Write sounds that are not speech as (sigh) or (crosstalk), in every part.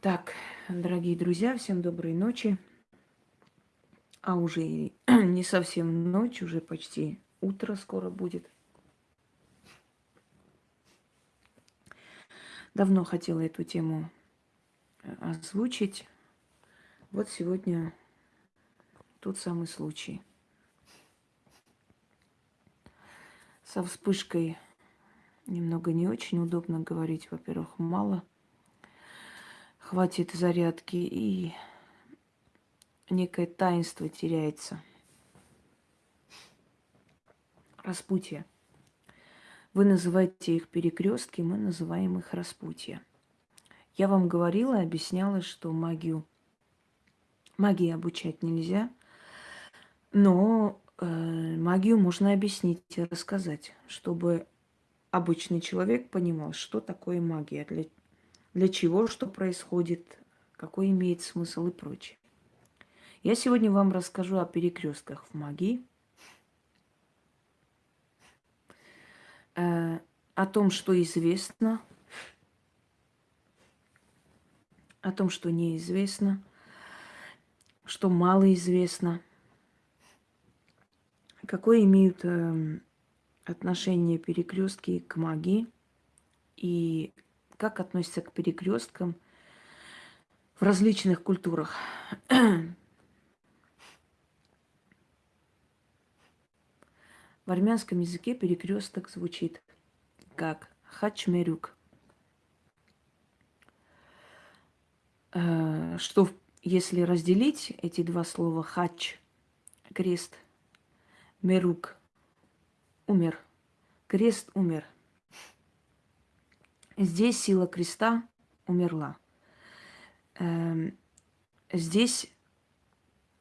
Так, дорогие друзья, всем доброй ночи. А уже (clears throat) не совсем ночь, уже почти утро скоро будет. Давно хотела эту тему э, озвучить. Вот сегодня тот самый случай. Со вспышкой немного не очень удобно говорить. Во-первых, мало хватит зарядки и некое таинство теряется. Распутье. Вы называете их перекрестки, мы называем их распутье. Я вам говорила, объясняла, что магию, магии обучать нельзя, но э, магию можно объяснить и рассказать, чтобы обычный человек понимал, что такое магия, для, для чего, что происходит, какой имеет смысл и прочее. Я сегодня вам расскажу о перекрестках в магии, э, о том, что известно, о том, что неизвестно, что мало известно, какое имеют э, отношение перекрестки к магии и как относятся к перекресткам в различных культурах. В армянском языке перекресток звучит как хачмерюк. Э, что если разделить эти два слова хач, крест, мерук, умер, крест умер – Здесь сила креста умерла. Эм, здесь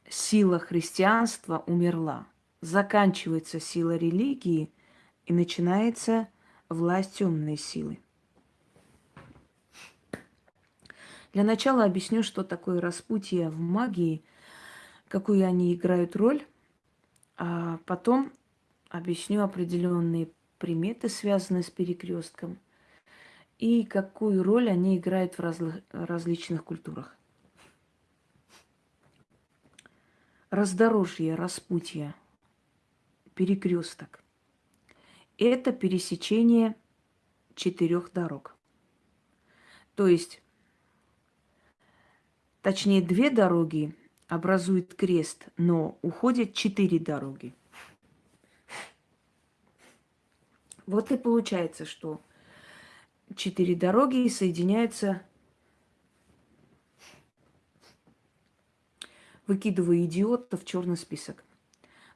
сила христианства умерла. Заканчивается сила религии и начинается власть темной силы. Для начала объясню, что такое распутье в магии, какую они играют роль, а потом объясню определенные приметы, связанные с перекрестком – и какую роль они играют в разли- различных культурах. Раздорожье, распутье, перекресток. Это пересечение четырех дорог. То есть, точнее, две дороги образуют крест, но уходят четыре дороги. Вот и получается, что четыре дороги соединяются. Выкидываю идиота в черный список.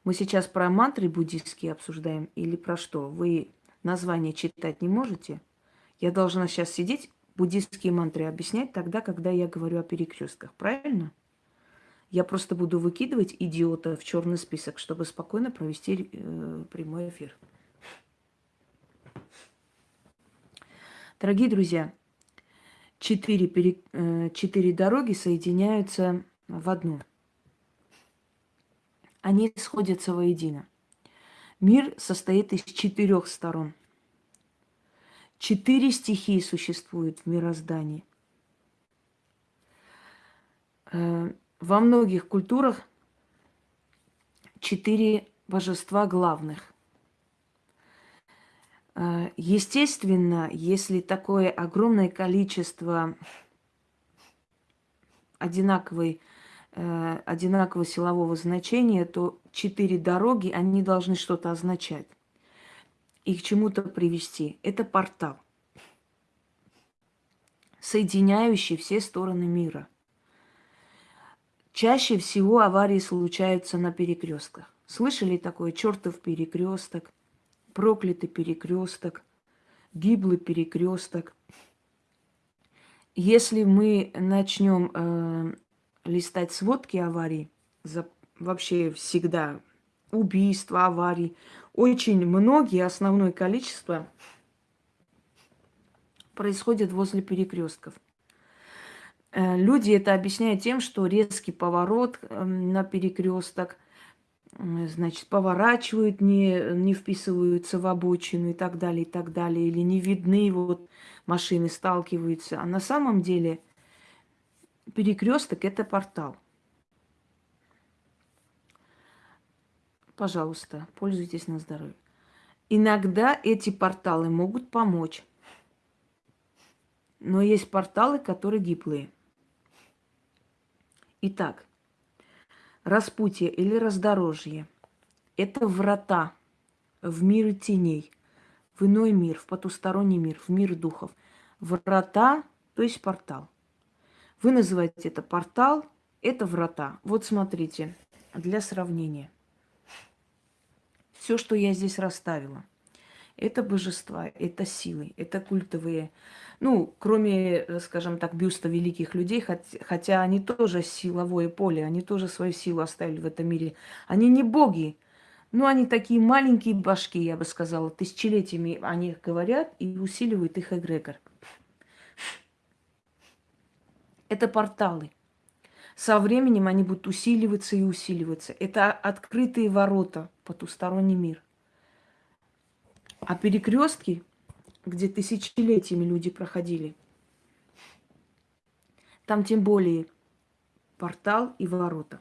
Мы сейчас про мантры буддийские обсуждаем или про что? Вы название читать не можете? Я должна сейчас сидеть, буддийские мантры объяснять тогда, когда я говорю о перекрестках, правильно? Я просто буду выкидывать идиота в черный список, чтобы спокойно провести э, прямой эфир. Дорогие друзья, четыре, пере... Э, четыре дороги соединяются в одну. Они сходятся воедино. Мир состоит из четырех сторон. Четыре стихии существуют в мироздании. Э, во многих культурах четыре божества главных. Э, естественно, если такое огромное количество одинаковой, э, одинакового силового значения, то четыре дороги, они должны что-то означать и к чему-то привести. Это портал, соединяющий все стороны мира. Чаще всего аварии случаются на перекрестках. Слышали такое чертов перекресток? Проклятый перекресток, гиблый перекресток. Если мы начнем э, листать сводки аварий, за, вообще всегда убийства, аварий, очень многие, основное количество происходит возле перекрестков. Э, люди это объясняют тем, что резкий поворот э, на перекресток, значит, поворачивают, не, не вписываются в обочину и так далее, и так далее, или не видны, вот машины сталкиваются. А на самом деле перекресток это портал. Пожалуйста, пользуйтесь на здоровье. Иногда эти порталы могут помочь. Но есть порталы, которые гиблые. Итак, распутье или раздорожье – это врата в мир теней, в иной мир, в потусторонний мир, в мир духов. Врата, то есть портал. Вы называете это портал, это врата. Вот смотрите, для сравнения. Все, что я здесь расставила, это божества, это силы, это культовые. Ну, кроме, э, скажем так, бюста великих людей, хотя они тоже силовое поле, они тоже свою силу оставили в этом мире. Они не боги, но они такие маленькие башки, я бы сказала. Тысячелетиями о них говорят и усиливают их эгрегор. Это порталы. Со временем они будут усиливаться и усиливаться. Это открытые ворота потусторонний мир. А перекрестки, где тысячелетиями люди проходили, там тем более портал и ворота.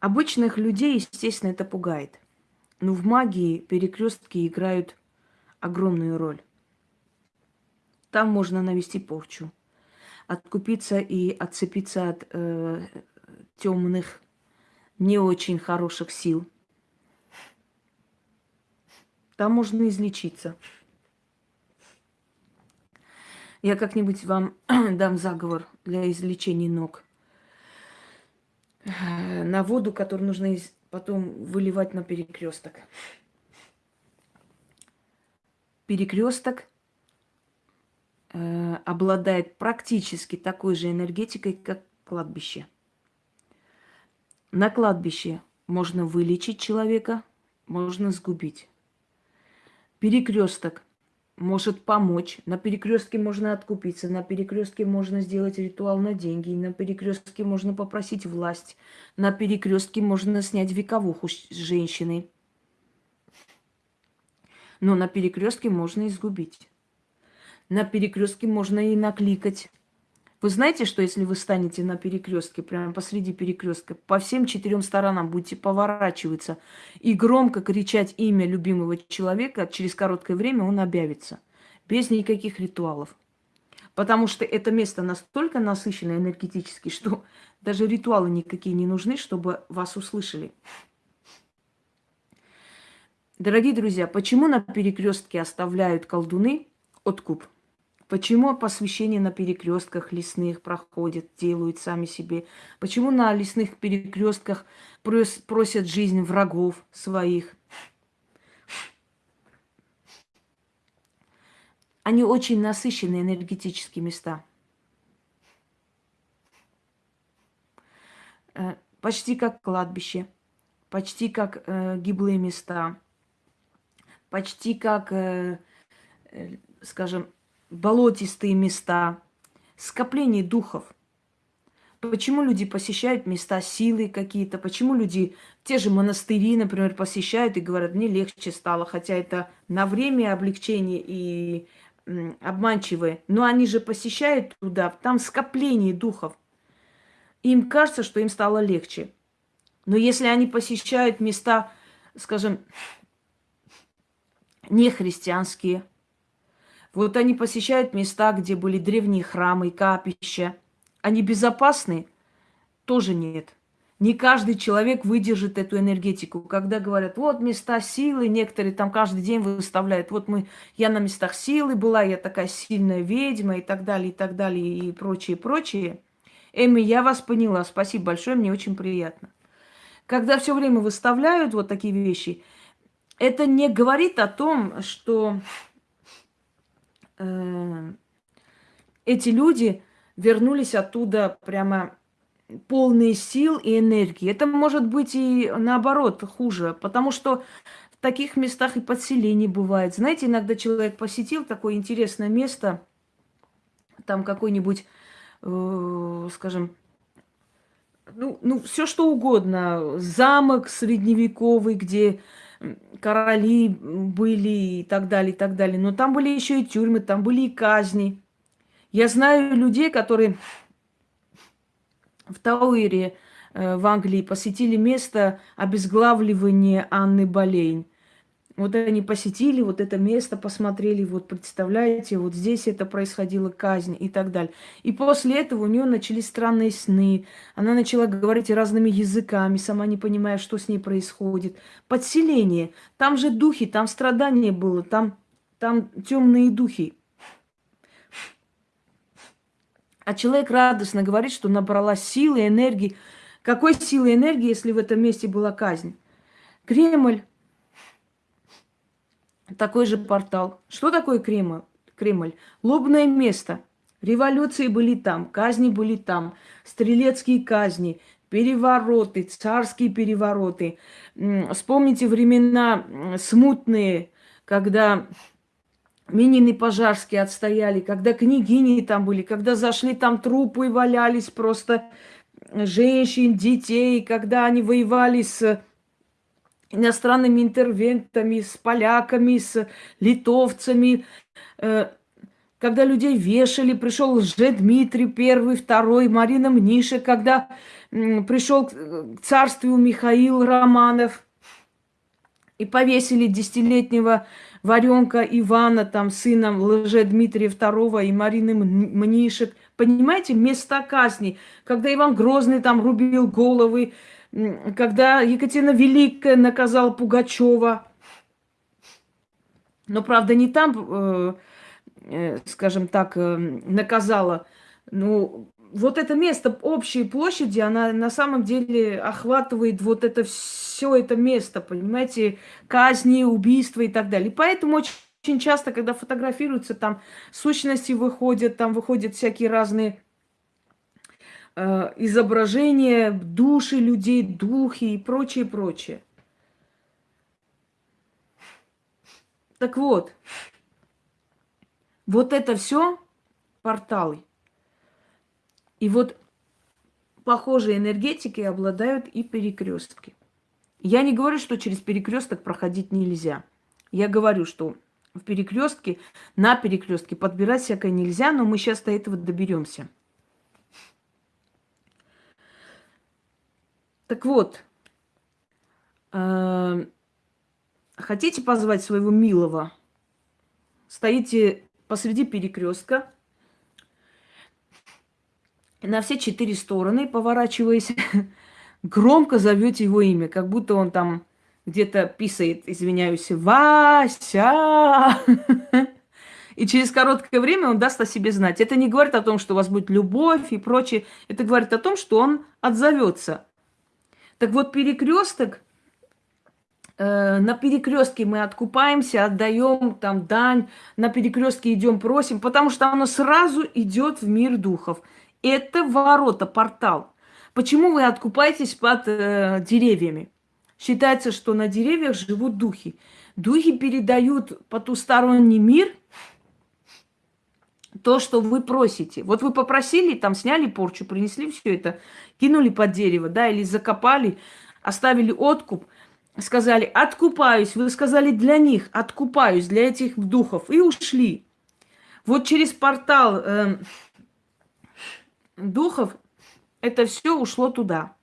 Обычных людей, естественно, это пугает. Но в магии перекрестки играют огромную роль. Там можно навести порчу откупиться и отцепиться от э, темных, не очень хороших сил. Там можно излечиться. Я как-нибудь вам (clears throat) дам заговор для излечения ног. На воду, которую нужно потом выливать на перекресток. Перекресток э, обладает практически такой же энергетикой, как кладбище. На кладбище можно вылечить человека, можно сгубить. Перекресток может помочь. На перекрестке можно откупиться, на перекрестке можно сделать ритуал на деньги, на перекрестке можно попросить власть, на перекрестке можно снять вековуху с женщины. Но на перекрестке можно изгубить на перекрестке можно и накликать. Вы знаете, что если вы станете на перекрестке, прямо посреди перекрестка, по всем четырем сторонам будете поворачиваться и громко кричать имя любимого человека, через короткое время он объявится. Без никаких ритуалов. Потому что это место настолько насыщено энергетически, что даже ритуалы никакие не нужны, чтобы вас услышали. Дорогие друзья, почему на перекрестке оставляют колдуны откуп? Почему посвящение на перекрестках лесных проходят, делают сами себе? Почему на лесных перекрестках просят жизнь врагов своих? Они очень насыщенные энергетические места. Э, почти как кладбище, почти как э, гиблые места, почти как, э, э, скажем, болотистые места, скопление духов. Почему люди посещают места силы какие-то? Почему люди те же монастыри, например, посещают и говорят, мне легче стало, хотя это на время облегчение и обманчивое. Но они же посещают туда, там скопление духов. Им кажется, что им стало легче. Но если они посещают места, скажем, нехристианские, вот они посещают места, где были древние храмы, капища. Они безопасны? Тоже нет. Не каждый человек выдержит эту энергетику. Когда говорят, вот места силы, некоторые там каждый день выставляют, вот мы, я на местах силы была, я такая сильная ведьма и так далее, и так далее, и прочее, прочее. Эми, я вас поняла, спасибо большое, мне очень приятно. Когда все время выставляют вот такие вещи, это не говорит о том, что эти люди вернулись оттуда прямо полные сил и энергии. Это может быть и наоборот хуже, потому что в таких местах и подселение бывает. Знаете, иногда человек посетил такое интересное место, там какой-нибудь, э, скажем, ну, ну, все что угодно, замок средневековый, где короли были и так далее, и так далее. Но там были еще и тюрьмы, там были и казни. Я знаю людей, которые в Тауэре э, в Англии посетили место обезглавливания Анны Болейн. Вот они посетили вот это место, посмотрели, вот представляете, вот здесь это происходило казнь и так далее. И после этого у нее начались странные сны. Она начала говорить разными языками, сама не понимая, что с ней происходит. Подселение. Там же духи, там страдание было, там, там темные духи. А человек радостно говорит, что набрала силы, энергии. Какой силы энергии, если в этом месте была казнь? Кремль такой же портал. Что такое Кремль? Кремль? Лобное место. Революции были там, казни были там, стрелецкие казни, перевороты, царские перевороты. Вспомните времена смутные, когда Минин и Пожарский отстояли, когда княгини там были, когда зашли там трупы, валялись просто женщин, детей, когда они воевали с иностранными интервентами, с поляками, с литовцами, э, когда людей вешали, пришел Лже-Дмитрий первый, второй, Марина Мниша, когда пришел к царству Михаил Романов. И повесили десятилетнего Варенка Ивана, там, сына Лже-Дмитрия II и Марины Мнишек. Понимаете, места казни, когда Иван Грозный там рубил головы, когда Екатерина Великая наказала Пугачева. Но, правда, не там, э, э, скажем так, э, наказала. Ну, вот это место общей площади, она на самом деле охватывает вот это все это место, понимаете, казни, убийства и так далее. Поэтому очень, очень часто, когда фотографируются, там сущности выходят, там выходят всякие разные изображения души людей, духи и прочее, прочее. Так вот, вот это все порталы. И вот похожие энергетики обладают и перекрестки. Я не говорю, что через перекресток проходить нельзя. Я говорю, что в перекрестке, на перекрестке подбирать всякое нельзя, но мы сейчас до этого доберемся. Так вот, э, хотите позвать своего милого? Стоите посреди перекрестка, на все четыре стороны, поворачиваясь, (laughs) громко зовете его имя, как будто он там где-то писает, извиняюсь, Вася. (laughs) И через короткое время он даст о себе знать. Это не говорит о том, что у вас будет любовь и прочее. Это говорит о том, что он отзовется. Так вот, перекресток, э, на перекрестке мы откупаемся, отдаем там дань, на перекрестке идем, просим, потому что оно сразу идет в мир духов. Это ворота, портал. Почему вы откупаетесь под э, деревьями? Считается, что на деревьях живут духи. Духи передают потусторонний мир то, что вы просите. Вот вы попросили, там сняли порчу, принесли все это, кинули под дерево, да, или закопали, оставили откуп, сказали, откупаюсь. Вы сказали для них, откупаюсь, для этих духов, и ушли. Вот через портал э, духов это все ушло туда.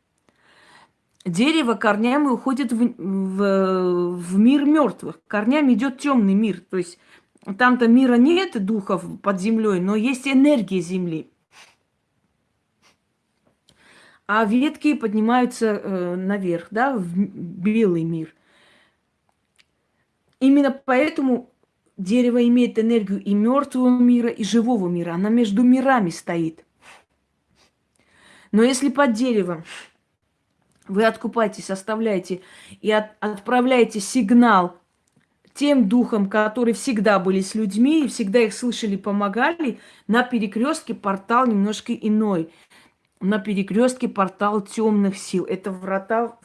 Дерево корнями уходит в, в, в мир мертвых. Корнями идет темный мир. То есть там-то мира нет духов под землей, но есть энергия земли а ветки поднимаются э, наверх, да, в белый мир. Именно поэтому дерево имеет энергию и мертвого мира, и живого мира. Она между мирами стоит. Но если под деревом вы откупаетесь, оставляете и от, отправляете сигнал тем духам, которые всегда были с людьми и всегда их слышали, помогали, на перекрестке портал немножко иной на перекрестке портал темных сил. Это врата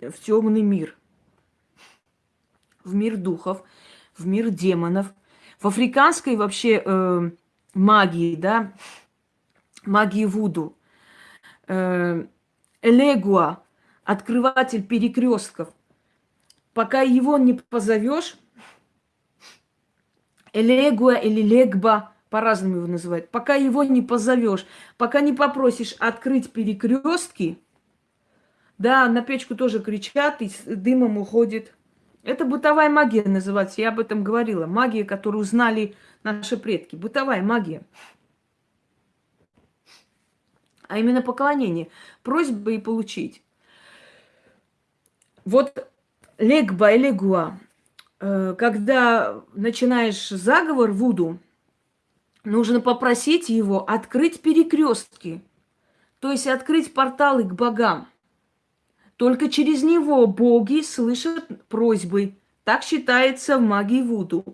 в, в темный мир. В мир духов, в мир демонов. В африканской вообще э, магии, да, магии Вуду. Э, Элегуа, открыватель перекрестков. Пока его не позовешь, Элегуа или Легба, по-разному его называют, пока его не позовешь, пока не попросишь открыть перекрестки, да, на печку тоже кричат, и дымом уходит. Это бытовая магия называется, я об этом говорила. Магия, которую знали наши предки. Бытовая магия. А именно поклонение. Просьба и получить. Вот легба и легуа. Э, когда начинаешь заговор Вуду, нужно попросить его открыть перекрестки, то есть открыть порталы к богам. Только через него боги слышат просьбы. Так считается в магии Вуду.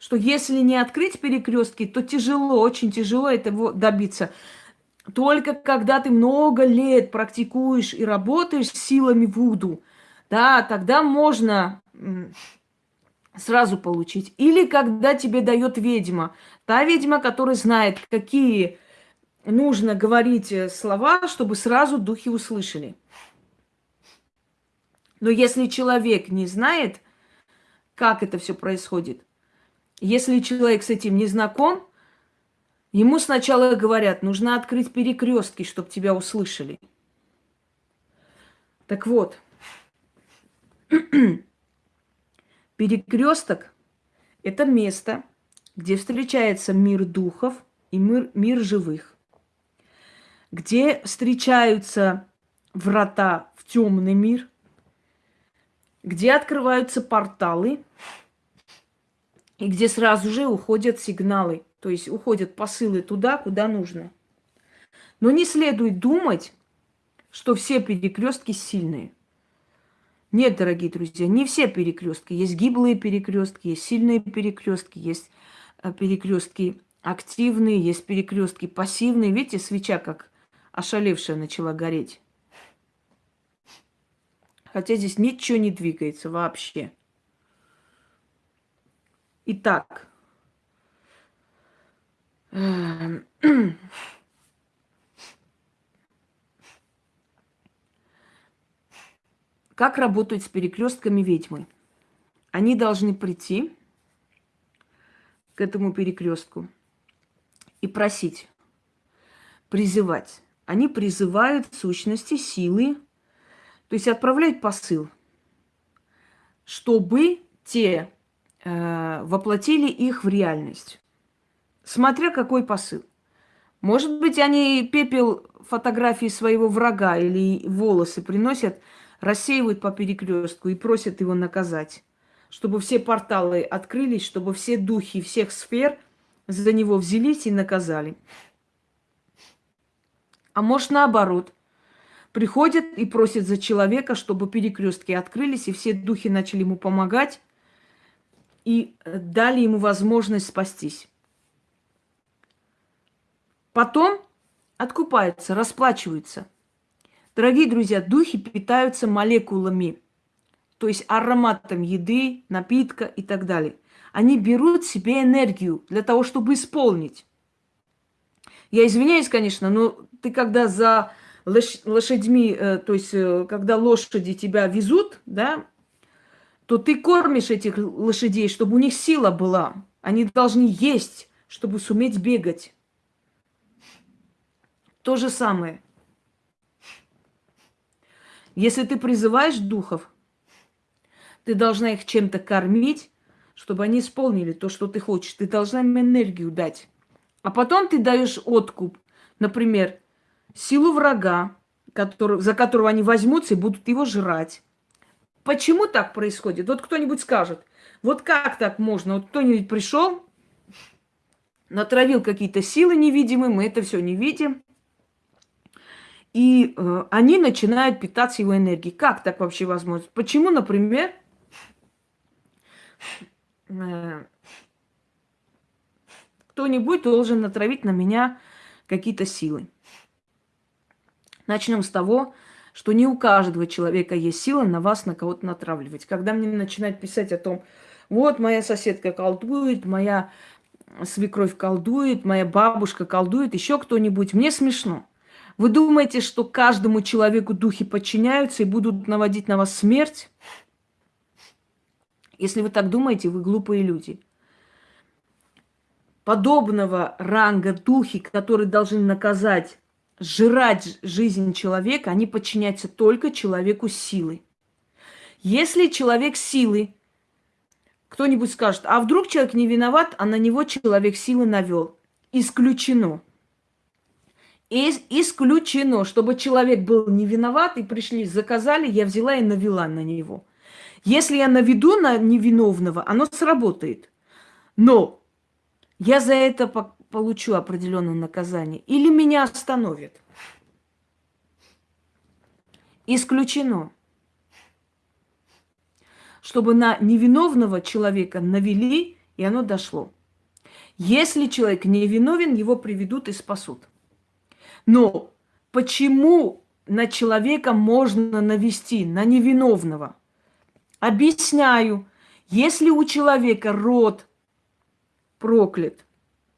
Что если не открыть перекрестки, то тяжело, очень тяжело этого добиться. Только когда ты много лет практикуешь и работаешь силами Вуду, да, тогда можно сразу получить. Или когда тебе дает ведьма. Та ведьма, которая знает, какие нужно говорить э, слова, чтобы сразу духи услышали. Но если человек не знает, как это все происходит, если человек с этим не знаком, ему сначала говорят, нужно открыть перекрестки, чтобы тебя услышали. Так вот, (clears throat) Перекресток – это место, где встречается мир духов и мир, мир живых, где встречаются врата в темный мир, где открываются порталы и где сразу же уходят сигналы, то есть уходят посылы туда, куда нужно. Но не следует думать, что все перекрестки сильные – нет, дорогие друзья, не все перекрестки. Есть гиблые перекрестки, есть сильные перекрестки, есть э, перекрестки активные, есть перекрестки пассивные. Видите, свеча как ошалевшая начала гореть. Хотя здесь ничего не двигается вообще. Итак. (clears throat) Как работать с перекрестками ведьмы? Они должны прийти к этому перекрестку и просить, призывать. Они призывают сущности, силы, то есть отправляют посыл, чтобы те э, воплотили их в реальность. Смотря какой посыл. Может быть, они пепел фотографии своего врага или волосы приносят – рассеивают по перекрестку и просят его наказать, чтобы все порталы открылись, чтобы все духи всех сфер за него взялись и наказали. А может наоборот, приходят и просят за человека, чтобы перекрестки открылись, и все духи начали ему помогать и дали ему возможность спастись. Потом откупаются, расплачиваются – Дорогие друзья, духи питаются молекулами, то есть ароматом еды, напитка и так далее. Они берут себе энергию для того, чтобы исполнить. Я извиняюсь, конечно, но ты когда за лошадьми, э, то есть э, когда лошади тебя везут, да, то ты кормишь этих лошадей, чтобы у них сила была. Они должны есть, чтобы суметь бегать. То же самое. Если ты призываешь духов, ты должна их чем-то кормить, чтобы они исполнили то, что ты хочешь. Ты должна им энергию дать. А потом ты даешь откуп. Например, силу врага, который, за которого они возьмутся и будут его жрать. Почему так происходит? Вот кто-нибудь скажет. Вот как так можно? Вот кто-нибудь пришел, натравил какие-то силы невидимые, мы это все не видим. И э, они начинают питаться его энергией. Как так вообще возможно? Почему, например, э, кто-нибудь должен натравить на меня какие-то силы? Начнем с того, что не у каждого человека есть сила на вас, на кого-то натравливать. Когда мне начинают писать о том, вот моя соседка колдует, моя свекровь колдует, моя бабушка колдует, еще кто-нибудь, мне смешно. Вы думаете, что каждому человеку духи подчиняются и будут наводить на вас смерть? Если вы так думаете, вы глупые люди. подобного ранга духи, которые должны наказать, сжирать жизнь человека, они подчиняются только человеку силы. Если человек силы, кто-нибудь скажет, а вдруг человек не виноват, а на него человек силы навел. Исключено. Ис исключено, чтобы человек был не виноват, и пришли, заказали, я взяла и навела на него. Если я наведу на невиновного, оно сработает. Но я за это по получу определенное наказание. Или меня остановят. Исключено. Чтобы на невиновного человека навели, и оно дошло. Если человек невиновен, его приведут и спасут. Но почему на человека можно навести, на невиновного? Объясняю. Если у человека род проклят,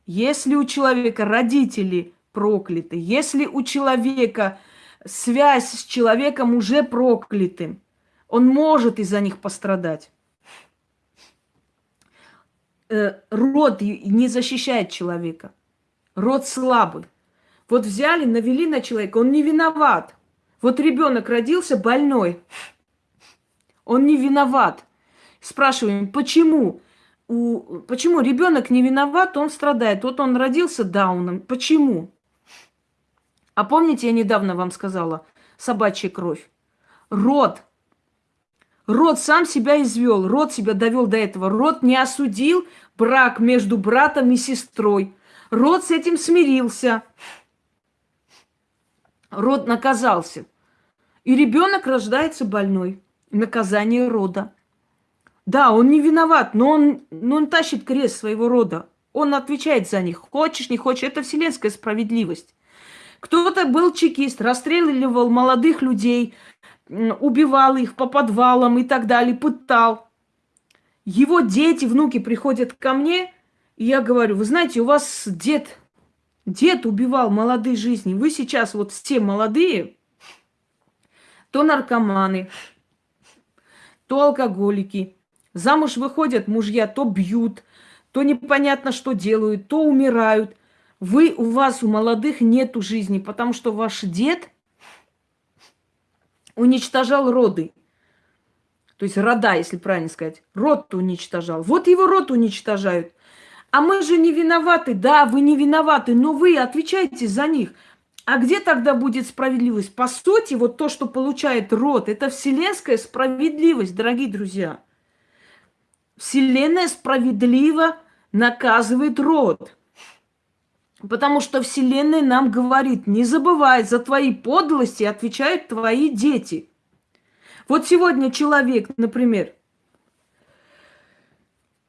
если у человека родители прокляты, если у человека связь с человеком уже проклятым, он может из-за них пострадать. Э, род не защищает человека. Род слабый. Вот взяли, навели на человека, он не виноват. Вот ребенок родился больной, он не виноват. Спрашиваем, почему? У, почему ребенок не виноват, он страдает. Вот он родился дауном. Почему? А помните, я недавно вам сказала, собачья кровь. Род. Род сам себя извел, род себя довел до этого. Род не осудил брак между братом и сестрой. Род с этим смирился род наказался. И ребенок рождается больной. Наказание рода. Да, он не виноват, но он, но он тащит крест своего рода. Он отвечает за них. Хочешь, не хочешь. Это вселенская справедливость. Кто-то был чекист, расстреливал молодых людей, убивал их по подвалам и так далее, пытал. Его дети, внуки приходят ко мне, и я говорю, вы знаете, у вас дед Дед убивал молодые жизни. Вы сейчас вот все молодые, то наркоманы, то алкоголики. Замуж выходят мужья, то бьют, то непонятно что делают, то умирают. Вы, у вас, у молодых нету жизни, потому что ваш дед уничтожал роды. То есть рода, если правильно сказать. Род уничтожал. Вот его род уничтожают. А мы же не виноваты. Да, вы не виноваты, но вы отвечаете за них. А где тогда будет справедливость? По сути, вот то, что получает род, это вселенская справедливость, дорогие друзья. Вселенная справедливо наказывает род. Потому что Вселенная нам говорит, не забывай, за твои подлости отвечают твои дети. Вот сегодня человек, например,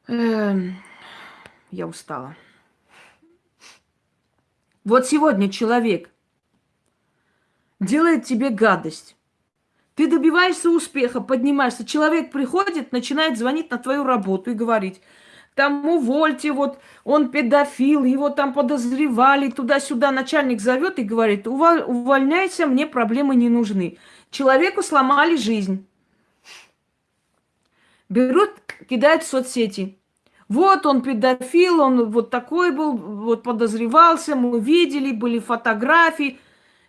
э, я устала. Вот сегодня человек делает тебе гадость. Ты добиваешься успеха, поднимаешься. Человек приходит, начинает звонить на твою работу и говорить, там увольте, вот он педофил, его там подозревали, туда-сюда. Начальник зовет и говорит, увольняйся, мне проблемы не нужны. Человеку сломали жизнь. Берут, кидают в соцсети. Вот он педофил, он вот такой был, вот подозревался, мы видели, были фотографии.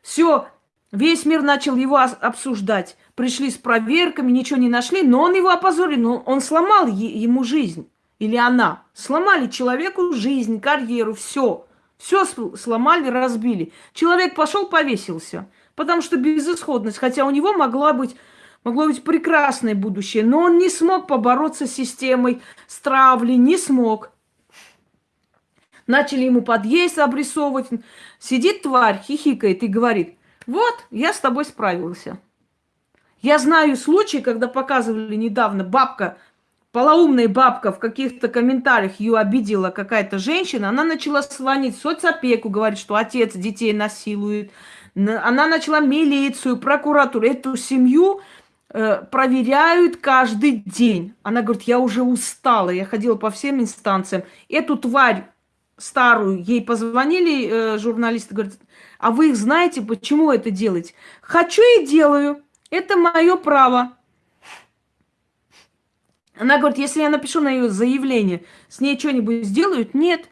Все, весь мир начал его обсуждать. Пришли с проверками, ничего не нашли, но он его опозорил, но он сломал ему жизнь. Или она. Сломали человеку жизнь, карьеру, все. Все сломали, разбили. Человек пошел, повесился. Потому что безысходность, хотя у него могла быть Могло быть прекрасное будущее, но он не смог побороться с системой, с травлей, не смог. Начали ему подъезд обрисовывать. Сидит тварь, хихикает и говорит, вот, я с тобой справился. Я знаю случаи, когда показывали недавно бабка, полоумная бабка в каких-то комментариях ее обидела какая-то женщина, она начала звонить в соцопеку, говорит, что отец детей насилует. Она начала милицию, прокуратуру. Эту семью проверяют каждый день. Она говорит, я уже устала, я ходила по всем инстанциям. Эту тварь старую, ей позвонили э, журналисты, говорят, а вы их знаете, почему это делаете? Хочу и делаю, это мое право. Она говорит, если я напишу на ее заявление, с ней что-нибудь сделают? Нет.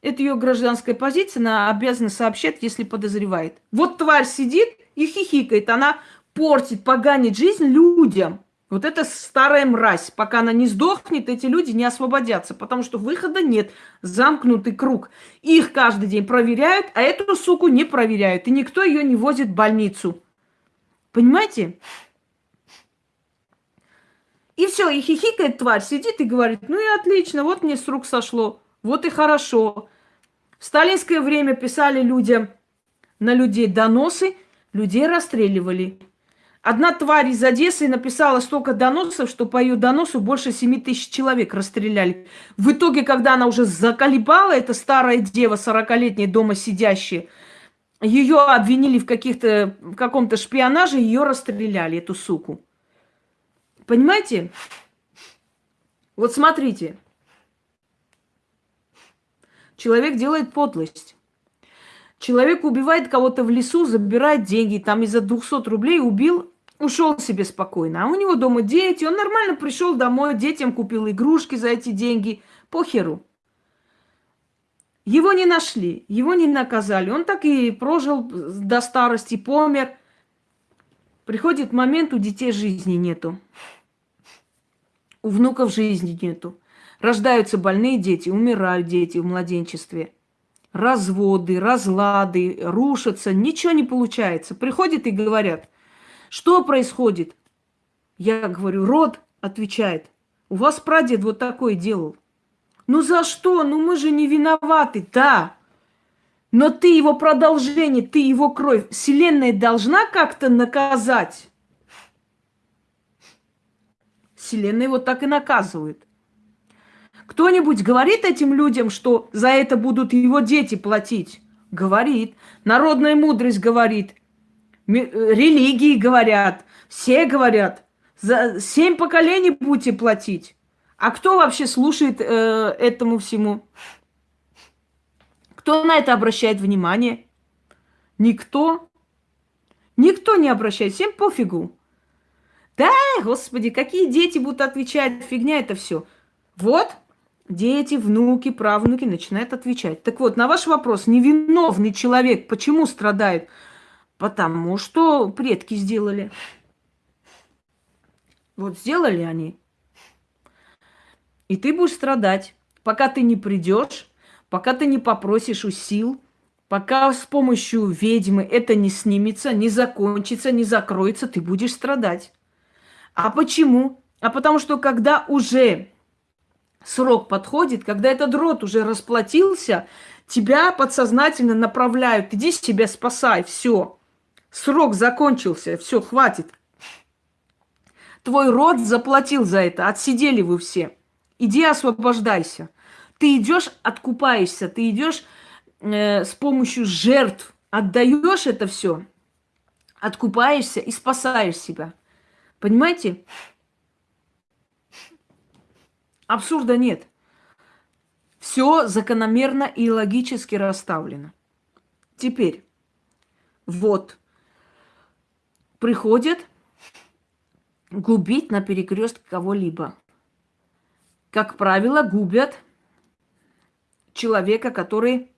Это ее гражданская позиция, она обязана сообщать, если подозревает. Вот тварь сидит и хихикает, она портит, поганит жизнь людям. Вот это старая мразь. Пока она не сдохнет, эти люди не освободятся, потому что выхода нет. Замкнутый круг. Их каждый день проверяют, а эту суку не проверяют. И никто ее не возит в больницу. Понимаете? И все, и хихикает тварь, сидит и говорит, ну и отлично, вот мне с рук сошло, вот и хорошо. В сталинское время писали людям на людей доносы, людей расстреливали. Одна тварь из Одессы написала столько доносов, что по ее доносу больше 7 тысяч человек расстреляли. В итоге, когда она уже заколебала, эта старая дева, 40-летняя дома сидящая, ее обвинили в, в каком-то шпионаже, ее расстреляли, эту суку. Понимаете? Вот смотрите. Человек делает подлость. Человек убивает кого-то в лесу, забирает деньги, там из-за 200 рублей убил ушел себе спокойно. А у него дома дети, он нормально пришел домой, детям купил игрушки за эти деньги. Похеру. Его не нашли, его не наказали. Он так и прожил до старости, помер. Приходит момент, у детей жизни нету. У внуков жизни нету. Рождаются больные дети, умирают дети в младенчестве. Разводы, разлады, рушатся, ничего не получается. Приходят и говорят, что происходит? Я говорю, род отвечает. У вас прадед вот такой делал. Ну за что? Ну мы же не виноваты. Да. Но ты его продолжение, ты его кровь. Вселенная должна как-то наказать. Вселенная его так и наказывает. Кто-нибудь говорит этим людям, что за это будут его дети платить? Говорит. Народная мудрость говорит. Э, религии говорят, все говорят. За семь поколений будете платить. А кто вообще слушает э, этому всему? Кто на это обращает внимание? Никто. Никто не обращает. Всем пофигу. Да, господи, какие дети будут отвечать? Фигня это все. Вот, дети, внуки, правнуки начинают отвечать. Так вот, на ваш вопрос, невиновный человек почему страдает? Потому что предки сделали. Вот сделали они. И ты будешь страдать, пока ты не придешь, пока ты не попросишь у сил, пока с помощью ведьмы это не снимется, не закончится, не закроется, ты будешь страдать. А почему? А потому что когда уже срок подходит, когда этот род уже расплатился, тебя подсознательно направляют, иди себя спасай, все. Срок закончился, все, хватит. Твой род заплатил за это, отсидели вы все. Иди освобождайся. Ты идешь, откупаешься, ты идешь э, с помощью жертв, отдаешь это все, откупаешься и спасаешь себя. Понимаете? Абсурда нет. Все закономерно и логически расставлено. Теперь, вот, приходят губить на перекрестке кого-либо. Как правило, губят человека, который...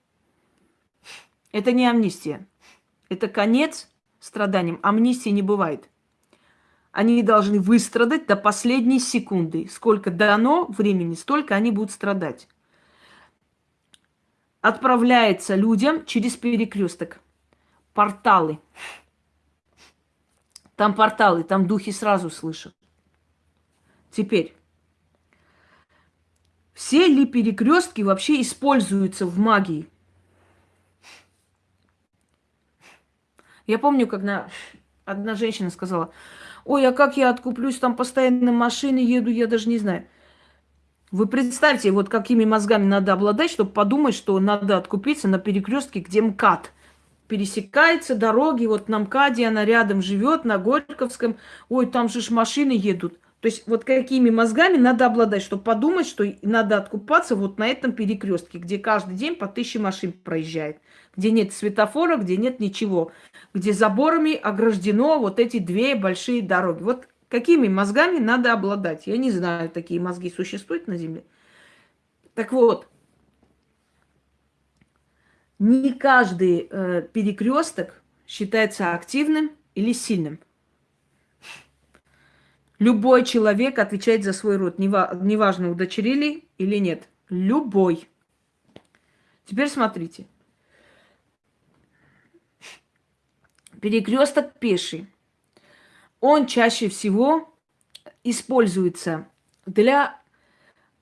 Это не амнистия. Это конец страданиям. Амнистии не бывает. Они должны выстрадать до последней секунды. Сколько дано времени, столько они будут страдать. Отправляется людям через перекресток. Порталы. Там порталы, там духи сразу слышат. Теперь, все ли перекрестки вообще используются в магии? Я помню, когда одна женщина сказала, ой, а как я откуплюсь, там постоянно машины еду, я даже не знаю. Вы представьте, вот какими мозгами надо обладать, чтобы подумать, что надо откупиться на перекрестке, где МКАД пересекается дороги, вот на МКАДе она рядом живет, на Горьковском, ой, там же ж машины едут. То есть вот какими мозгами надо обладать, чтобы подумать, что надо откупаться вот на этом перекрестке, где каждый день по тысяче машин проезжает, где нет светофора, где нет ничего, где заборами ограждено вот эти две большие дороги. Вот какими мозгами надо обладать? Я не знаю, такие мозги существуют на Земле. Так вот, не каждый э, перекресток считается активным или сильным. Любой человек отвечает за свой род, неважно, удочерили или нет. Любой. Теперь смотрите. Перекресток пеший. Он чаще всего используется для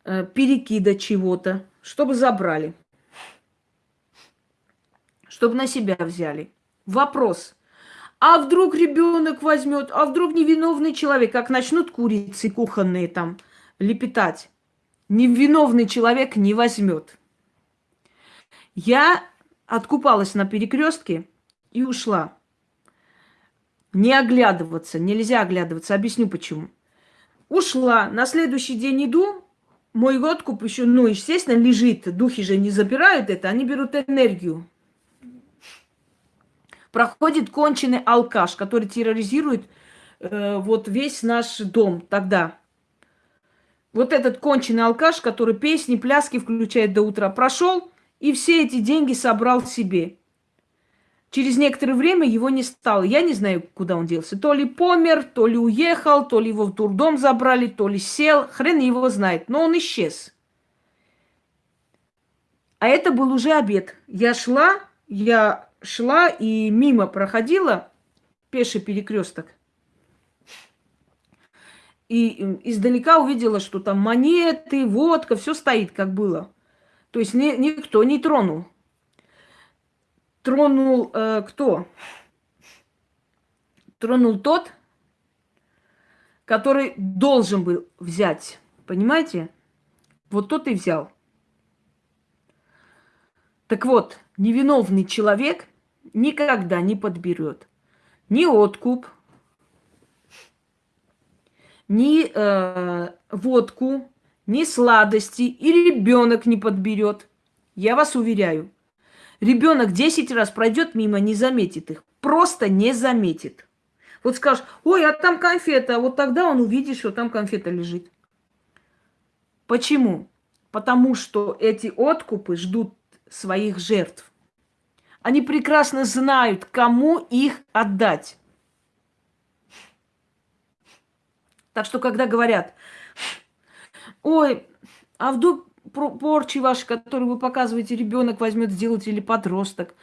э, перекида чего-то, чтобы забрали, чтобы на себя взяли. Вопрос. А вдруг ребенок возьмет, а вдруг невиновный человек, как начнут курицы кухонные там лепетать, невиновный человек не возьмет. Я откупалась на перекрестке и ушла. Не оглядываться, нельзя оглядываться. Объясню почему. Ушла, на следующий день иду, мой откуп еще, ну, естественно, лежит. Духи же не забирают это, они берут энергию. Проходит конченый алкаш, который терроризирует э, вот весь наш дом тогда. Вот этот конченый алкаш, который песни, пляски включает до утра, прошел и все эти деньги собрал себе. Через некоторое время его не стало. Я не знаю, куда он делся. То ли помер, то ли уехал, то ли его в дурдом забрали, то ли сел. Хрен его знает. Но он исчез. А это был уже обед. Я шла, я шла и мимо проходила пеший перекресток. И издалека увидела, что там монеты, водка, все стоит, как было. То есть ни, никто не тронул тронул э, кто? Тронул тот, который должен был взять. Понимаете? Вот тот и взял. Так вот, невиновный человек никогда не подберет ни откуп, ни э, водку, ни сладости, и ребенок не подберет. Я вас уверяю. Ребенок 10 раз пройдет мимо, не заметит их. Просто не заметит. Вот скажешь, ой, а там конфета. Вот тогда он увидит, что там конфета лежит. Почему? Потому что эти откупы ждут своих жертв. Они прекрасно знают, кому их отдать. Так что, когда говорят, ой, а вдруг порчи ваши, которые вы показываете, ребенок возьмет сделать или подросток.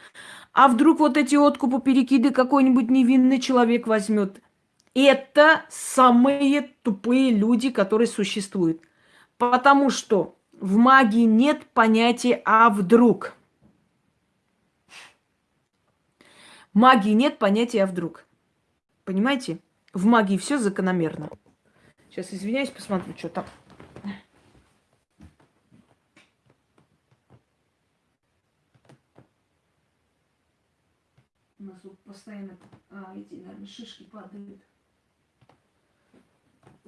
А вдруг вот эти откупы, перекиды какой-нибудь невинный человек возьмет. Это самые тупые люди, которые существуют. Потому что в магии нет понятия «а вдруг». В магии нет понятия «а вдруг». Понимаете? В магии все закономерно. Сейчас извиняюсь, посмотрю, что там. У нас тут постоянно а, эти, наверное, шишки падают.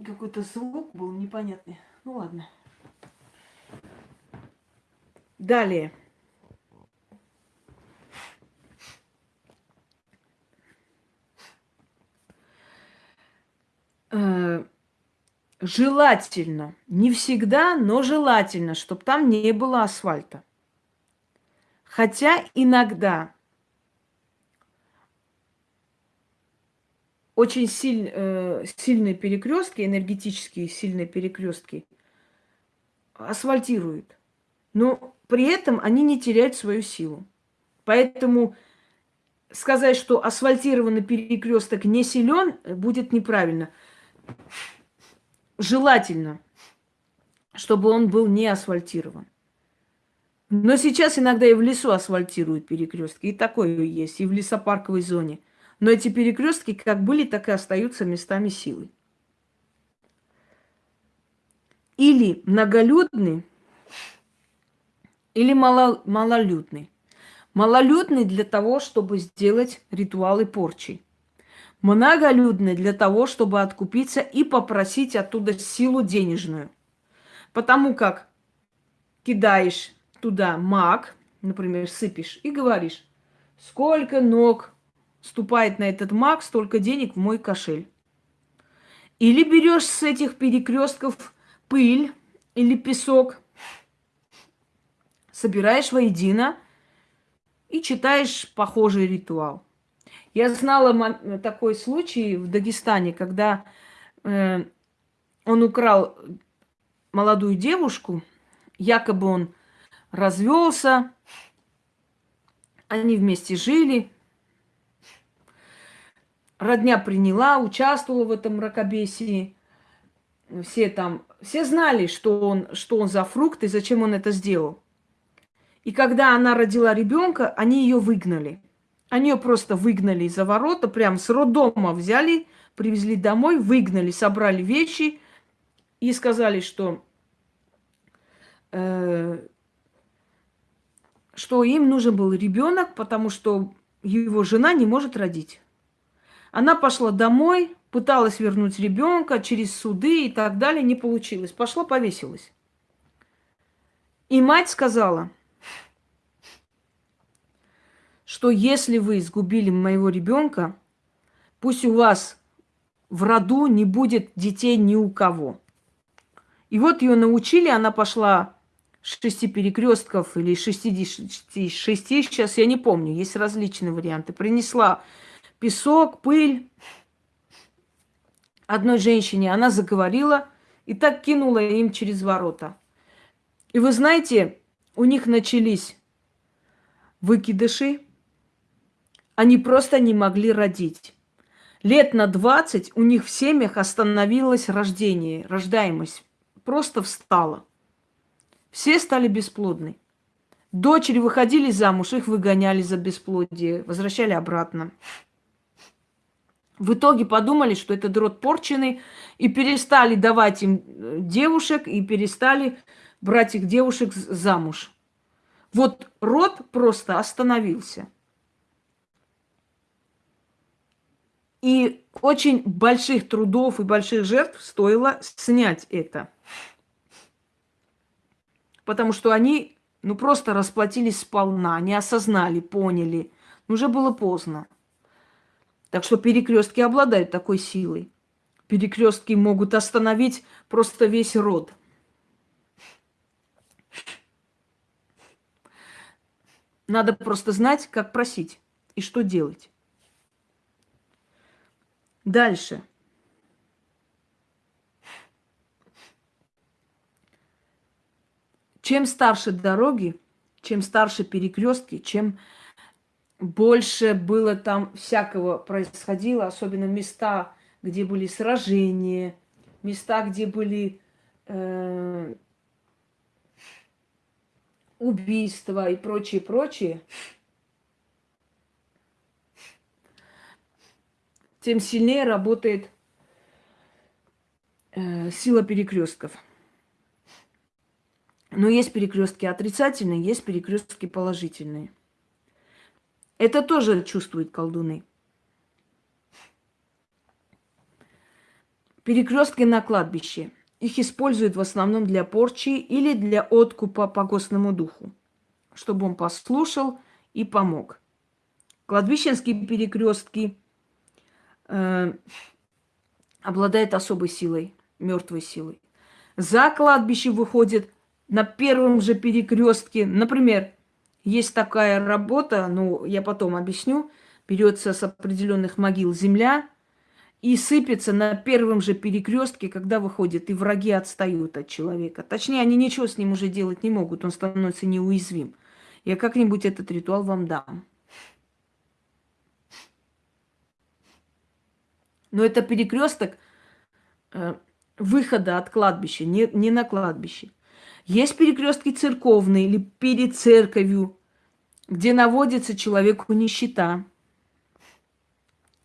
Какой-то звук был непонятный. Ну ладно. Далее. Э, желательно, не всегда, но желательно, чтобы там не было асфальта. Хотя иногда очень силь, э, сильные перекрестки, энергетические сильные перекрестки асфальтируют. Но при этом они не теряют свою силу. Поэтому сказать, что асфальтированный перекресток не силен, будет неправильно. Желательно, чтобы он был не асфальтирован. Но сейчас иногда и в лесу асфальтируют перекрестки. И такое есть, и в лесопарковой зоне – но эти перекрестки как были, так и остаются местами силы. Или многолюдный, или мало, малолюдный. Малолюдный для того, чтобы сделать ритуалы порчи. Многолюдный для того, чтобы откупиться и попросить оттуда силу денежную. Потому как кидаешь туда маг, например, сыпешь и говоришь, сколько ног ступает на этот маг, столько денег в мой кошель. Или берешь с этих перекрестков пыль или песок, собираешь воедино и читаешь похожий ритуал. Я знала такой случай в Дагестане, когда э, он украл молодую девушку, якобы он развелся, они вместе жили, родня приняла, участвовала в этом мракобесии. Все там, все знали, что он, что он за фрукт и зачем он это сделал. И когда она родила ребенка, они ее выгнали. Они ее просто выгнали за ворота, прям с роддома взяли, привезли домой, выгнали, собрали вещи и сказали, что, э, что им нужен был ребенок, потому что его жена не может родить. Она пошла домой, пыталась вернуть ребенка через суды и так далее, не получилось. Пошла, повесилась. И мать сказала, что если вы сгубили моего ребенка, пусть у вас в роду не будет детей ни у кого. И вот ее научили, она пошла шести перекрестков или шести, шести, сейчас я не помню, есть различные варианты. Принесла песок, пыль одной женщине. Она заговорила и так кинула им через ворота. И вы знаете, у них начались выкидыши. Они просто не могли родить. Лет на 20 у них в семьях остановилось рождение, рождаемость. Просто встала. Все стали бесплодны. Дочери выходили замуж, их выгоняли за бесплодие, возвращали обратно. В итоге подумали, что это род порченный, и перестали давать им э, девушек, и перестали брать их девушек замуж. Вот род просто остановился. И очень больших трудов и больших жертв стоило снять это. Потому что они, ну, просто расплатились сполна, не осознали, поняли. Уже было поздно. Так что перекрестки обладают такой силой. Перекрестки могут остановить просто весь род. Надо просто знать, как просить и что делать. Дальше. Чем старше дороги, чем старше перекрестки, чем больше было там всякого происходило, особенно места, где были сражения, места, где были э, убийства и прочее, прочее, тем сильнее работает э, сила перекрестков. Но есть перекрестки отрицательные, есть перекрестки положительные. Это тоже чувствуют колдуны. Перекрестки на кладбище. Их используют в основном для порчи или для откупа по гостному духу, чтобы он послушал и помог. Кладбищенские перекрестки э, обладают особой силой, мертвой силой. За кладбище выходит на первом же перекрестке, например, есть такая работа, ну, я потом объясню, берется с определенных могил земля и сыпется на первом же перекрестке, когда выходит, и враги отстают от человека. Точнее, они ничего с ним уже делать не могут, он становится неуязвим. Я как-нибудь этот ритуал вам дам. Но это перекресток э, выхода от кладбища, не, не на кладбище. Есть перекрестки церковные или перед церковью, где наводится человеку нищета.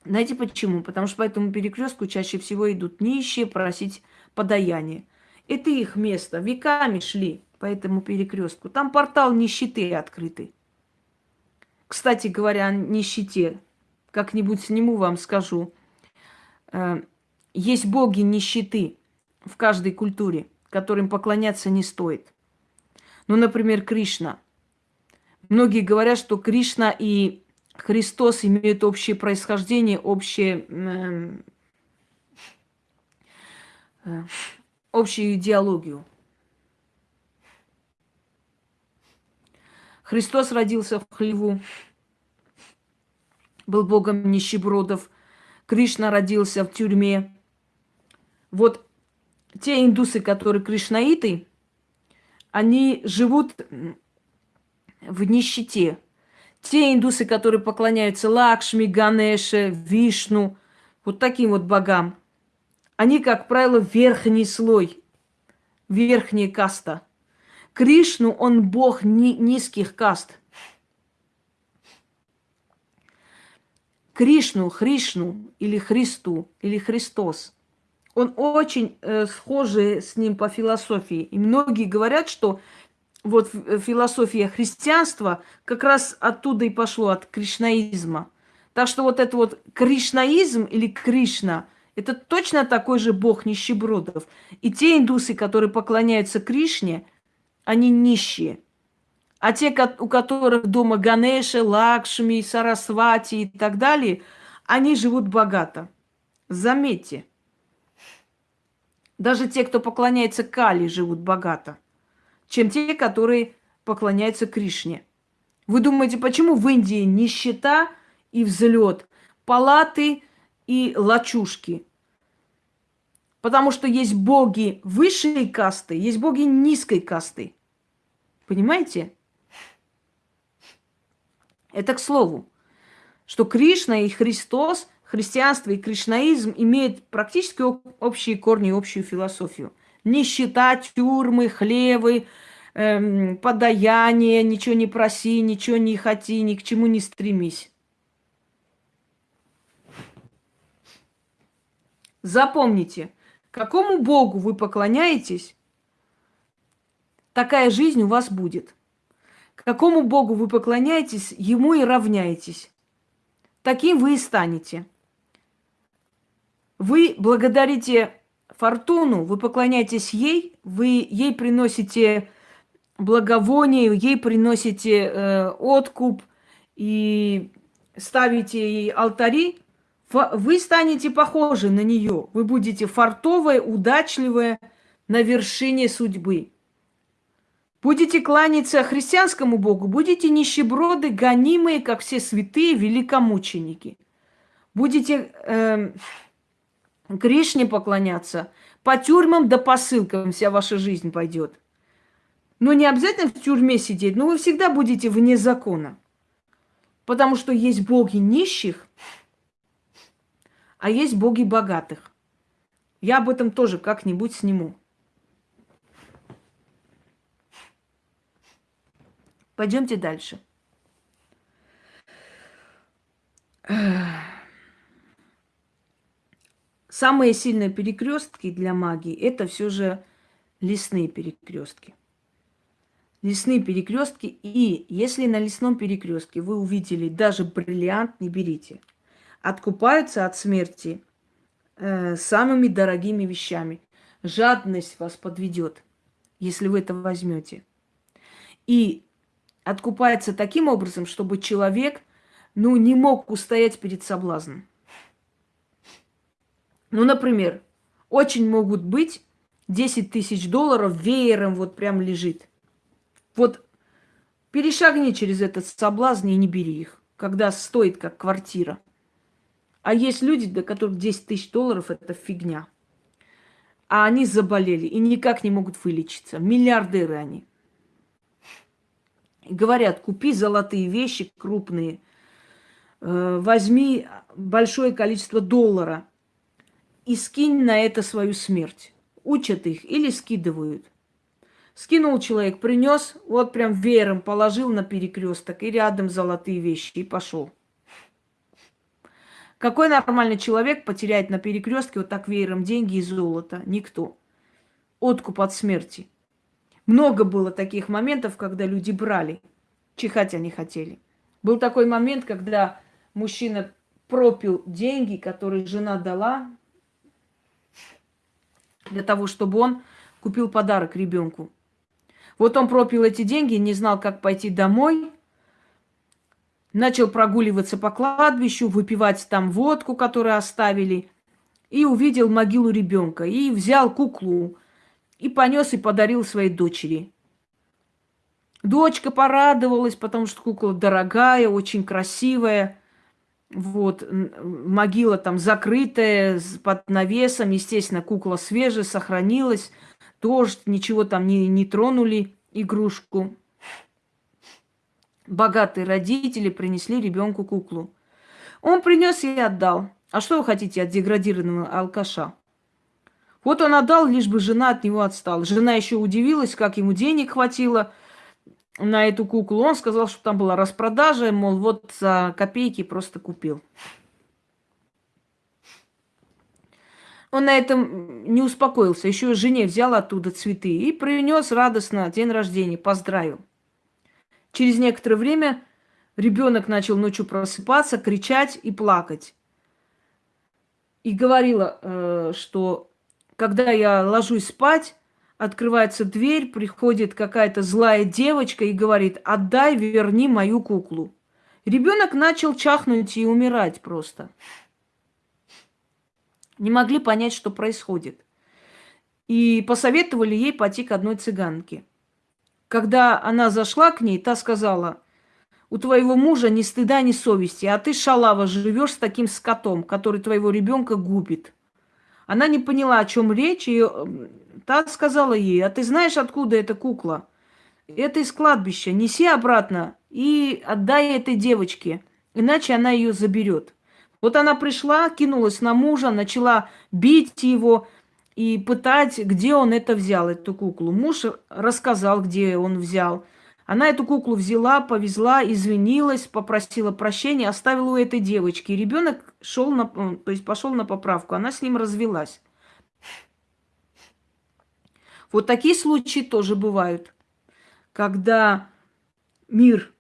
Знаете почему? Потому что по этому перекрестку чаще всего идут нищие просить подаяние. Это их место. Веками шли по этому перекрестку. Там портал нищеты открытый. Кстати говоря, о нищете. Как-нибудь сниму вам, скажу. Э, есть боги нищеты в каждой культуре которым поклоняться не стоит. Ну, например, Кришна. Многие говорят, что Кришна и Христос имеют общее происхождение, общее, э, э, общую идеологию. Христос родился в хлеву, был богом нищебродов. Кришна родился в тюрьме. Вот те индусы, которые кришнаиты, они живут в нищете. Те индусы, которые поклоняются Лакшми, Ганеше, Вишну, вот таким вот богам, они, как правило, верхний слой, верхняя каста. Кришну, он бог ни, низких каст. Кришну, Хришну или Христу, или Христос. Он очень э, схожий с ним по философии. И многие говорят, что вот э, философия христианства как раз оттуда и пошло, от кришнаизма. Так что вот это вот кришнаизм или Кришна, это точно такой же бог нищебродов. И те индусы, которые поклоняются Кришне, они нищие. А те, у которых дома Ганеша, Лакшми, Сарасвати и так далее, они живут богато. Заметьте. Даже те, кто поклоняется Кали, живут богато чем те, которые поклоняются Кришне. Вы думаете, почему в Индии нищета и взлет, палаты и лачушки? Потому что есть боги высшей касты, есть боги низкой касты. Понимаете? Это к слову, что Кришна и Христос, христианство и кришнаизм имеют практически общие корни, общую философию. Нищета, тюрьмы, хлевы, эм, подаяние, ничего не проси, ничего не хоти, ни к чему не стремись. Запомните, какому Богу вы поклоняетесь, такая жизнь у вас будет. Какому Богу вы поклоняетесь, ему и равняетесь. Таким вы и станете. Вы благодарите фортуну, вы поклоняетесь ей, вы ей приносите благовоние, ей приносите э, откуп и ставите ей алтари, вы станете похожи на нее. Вы будете фартовая, удачливая на вершине судьбы. Будете кланяться христианскому Богу, будете нищеброды, гонимые, как все святые великомученики. Будете э, Кришне поклоняться. По тюрьмам да по ссылкам вся ваша жизнь пойдет. Но не обязательно в тюрьме сидеть, но вы всегда будете вне закона. Потому что есть боги нищих, а есть боги богатых. Я об этом тоже как-нибудь сниму. Пойдемте дальше. Самые сильные перекрестки для магии это все же лесные перекрестки. Лесные перекрестки. И если на лесном перекрестке вы увидели даже бриллиант, не берите. Откупаются от смерти э, самыми дорогими вещами. Жадность вас подведет, если вы это возьмете. И откупается таким образом, чтобы человек ну, не мог устоять перед соблазном. Ну, например, очень могут быть 10 тысяч долларов веером вот прям лежит. Вот перешагни через этот соблазн и не бери их, когда стоит как квартира. А есть люди, для которых 10 тысяч долларов – это фигня. А они заболели и никак не могут вылечиться. Миллиардеры они. Говорят, купи золотые вещи крупные, э, возьми большое количество доллара – и скинь на это свою смерть. Учат их или скидывают. Скинул человек, принес, вот прям веером положил на перекресток и рядом золотые вещи и пошел. Какой нормальный человек потеряет на перекрестке вот так веером деньги и золото? Никто. Откуп от смерти. Много было таких моментов, когда люди брали. Чихать они хотели. Был такой момент, когда мужчина пропил деньги, которые жена дала, для того, чтобы он купил подарок ребенку. Вот он пропил эти деньги, не знал, как пойти домой, начал прогуливаться по кладбищу, выпивать там водку, которую оставили, и увидел могилу ребенка, и взял куклу, и понес и подарил своей дочери. Дочка порадовалась, потому что кукла дорогая, очень красивая. Вот, могила там закрытая, под навесом, естественно, кукла свежая, сохранилась. Дождь, ничего там не, не тронули игрушку. Богатые родители принесли ребенку куклу. Он принес и отдал. А что вы хотите от деградированного алкаша? Вот он отдал, лишь бы жена от него отстала. Жена еще удивилась, как ему денег хватило на эту куклу. Он сказал, что там была распродажа, мол, вот за копейки просто купил. Он на этом не успокоился. Еще жене взял оттуда цветы и принес радостно день рождения, поздравил. Через некоторое время ребенок начал ночью просыпаться, кричать и плакать. И говорила, э, что когда я ложусь спать, открывается дверь, приходит какая-то злая девочка и говорит, отдай, верни мою куклу. Ребенок начал чахнуть и умирать просто. Не могли понять, что происходит. И посоветовали ей пойти к одной цыганке. Когда она зашла к ней, та сказала, у твоего мужа ни стыда, ни совести, а ты, шалава, живешь с таким скотом, который твоего ребенка губит. Она не поняла, о чем речь, и Та сказала ей, а ты знаешь, откуда эта кукла? Это из кладбища. Неси обратно и отдай этой девочке, иначе она ее заберет. Вот она пришла, кинулась на мужа, начала бить его и пытать, где он это взял, эту куклу. Муж рассказал, где он взял. Она эту куклу взяла, повезла, извинилась, попросила прощения, оставила у этой девочки. Ребенок шел на, то есть пошел на поправку. Она с ним развелась. Вот такие случаи тоже бывают, когда мир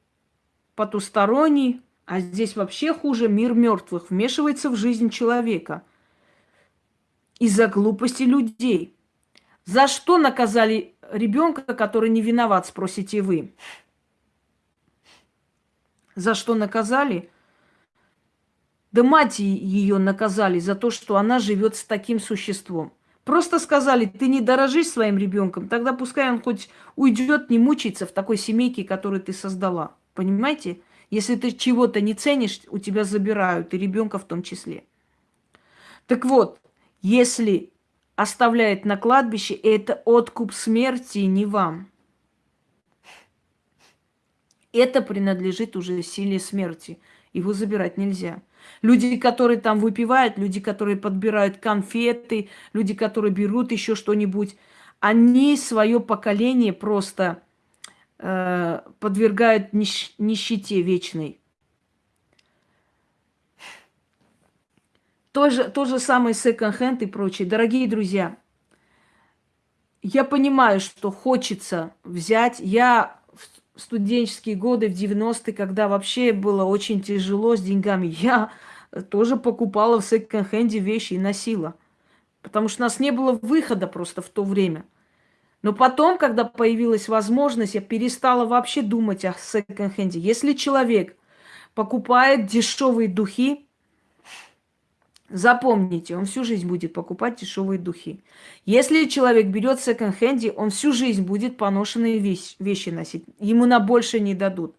потусторонний, а здесь вообще хуже мир мертвых, вмешивается в жизнь человека из-за глупости людей. За что наказали ребенка, который не виноват, спросите вы? За что наказали? Да мать ее наказали за то, что она живет с таким существом. Просто сказали, ты не дорожишь своим ребенком, тогда пускай он хоть уйдет, не мучается в такой семейке, которую ты создала. Понимаете? Если ты чего-то не ценишь, у тебя забирают, и ребенка в том числе. Так вот, если оставляет на кладбище, это откуп смерти не вам. Это принадлежит уже силе смерти. Его забирать нельзя. Люди, которые там выпивают, люди, которые подбирают конфеты, люди, которые берут еще что-нибудь, они свое поколение просто э, подвергают нищ нищете вечной. То же, то же самое секонд-хенд и прочее. Дорогие друзья, я понимаю, что хочется взять. Я в студенческие годы, в 90-е, когда вообще было очень тяжело с деньгами, (laughs) я тоже покупала в секонд-хенде вещи и носила. Потому что у нас не было выхода просто в то время. Но потом, когда появилась возможность, я перестала вообще думать о секонд-хенде. Если человек покупает дешевые духи, Запомните, он всю жизнь будет покупать дешевые духи. Если человек берет в секонд-хенде, он всю жизнь будет поношенные вещи, носить. Ему на больше не дадут.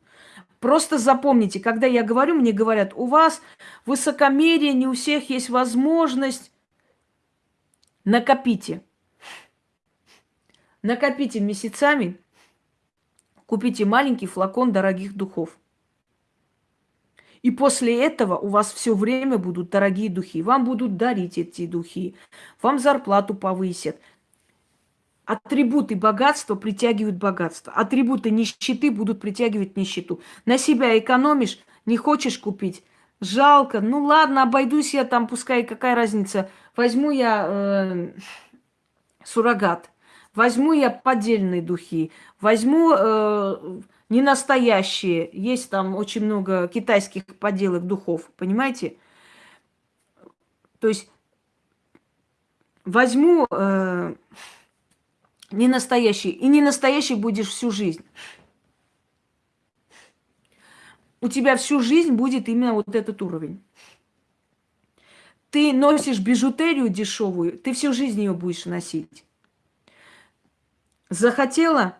Просто запомните, когда я говорю, мне говорят, у вас высокомерие, не у всех есть возможность. Накопите. Накопите месяцами, купите маленький флакон дорогих духов. И после этого у вас все время будут дорогие духи. Вам будут дарить эти духи. Вам зарплату повысят. Атрибуты богатства притягивают богатство. Атрибуты нищеты будут притягивать нищету. На себя экономишь, не хочешь купить. Жалко. Ну ладно, обойдусь я там, пускай какая разница. Возьму я э, суррогат. Возьму я поддельные духи. Возьму э, не настоящие. Есть там очень много китайских подделок духов, понимаете? То есть возьму э, не настоящий, и не настоящий будешь всю жизнь. У тебя всю жизнь будет именно вот этот уровень. Ты носишь бижутерию дешевую, ты всю жизнь ее будешь носить. Захотела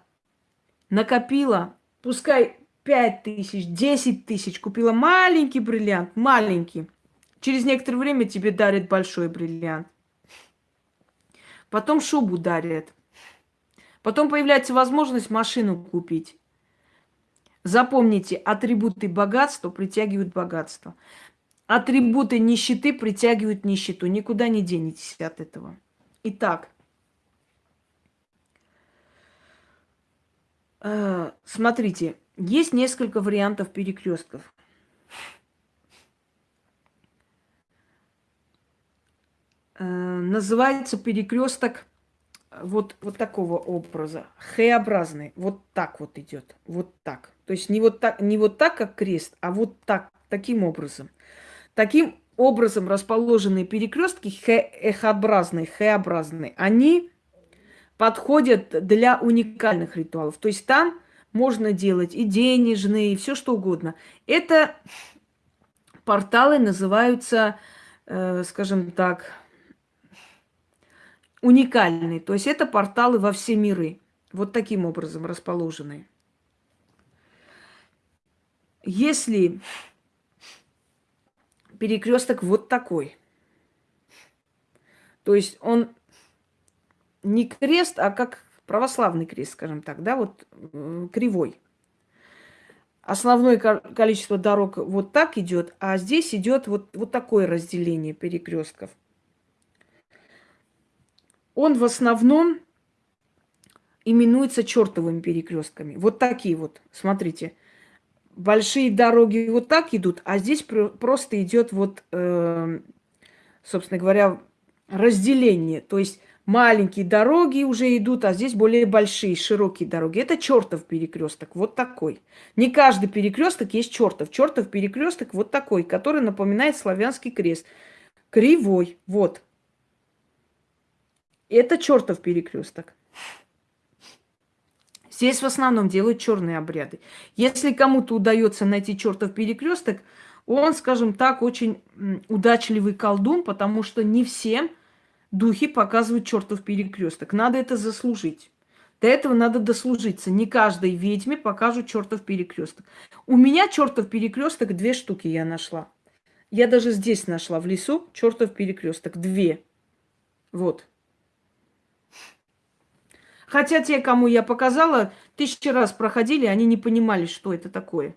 накопила, пускай 5 тысяч, 10 тысяч, купила маленький бриллиант, маленький. Через некоторое время тебе дарят большой бриллиант. Потом шубу дарят. Потом появляется возможность машину купить. Запомните, атрибуты богатства притягивают богатство. Атрибуты нищеты притягивают нищету. Никуда не денетесь от этого. Итак, смотрите, есть несколько вариантов перекрестков. Э, называется перекресток вот, вот такого образа, Х-образный. Вот так вот идет. Вот так. То есть не вот так, не вот так, как крест, а вот так, таким образом. Таким образом расположенные перекрестки Х-образные, Х-образные, они подходят для уникальных ритуалов. То есть там можно делать и денежные, и все что угодно. Это порталы называются, э, скажем так, уникальные. То есть это порталы во все миры. Вот таким образом расположенные. Если перекресток вот такой, то есть он не крест, а как православный крест, скажем так, да, вот кривой. Основное количество дорог вот так идет, а здесь идет вот, вот такое разделение перекрестков он в основном именуется чертовыми перекрестками. Вот такие вот, смотрите. Большие дороги вот так идут, а здесь просто идет вот, э, собственно говоря, разделение. То есть маленькие дороги уже идут, а здесь более большие, широкие дороги. Это чертов перекресток, вот такой. Не каждый перекресток есть чертов. Чертов перекресток вот такой, который напоминает славянский крест. Кривой, вот. Это чертов перекресток. Здесь в основном делают черные обряды. Если кому-то удается найти чертов перекресток, он, скажем так, очень удачливый колдун, потому что не всем духи показывают чертов перекресток. Надо это заслужить. До этого надо дослужиться. Не каждой ведьме покажут чертов перекресток. У меня чертов перекресток две штуки я нашла. Я даже здесь нашла, в лесу, чертов перекресток. Две. Вот. Хотя те, кому я показала, тысячи раз проходили, они не понимали, что это такое.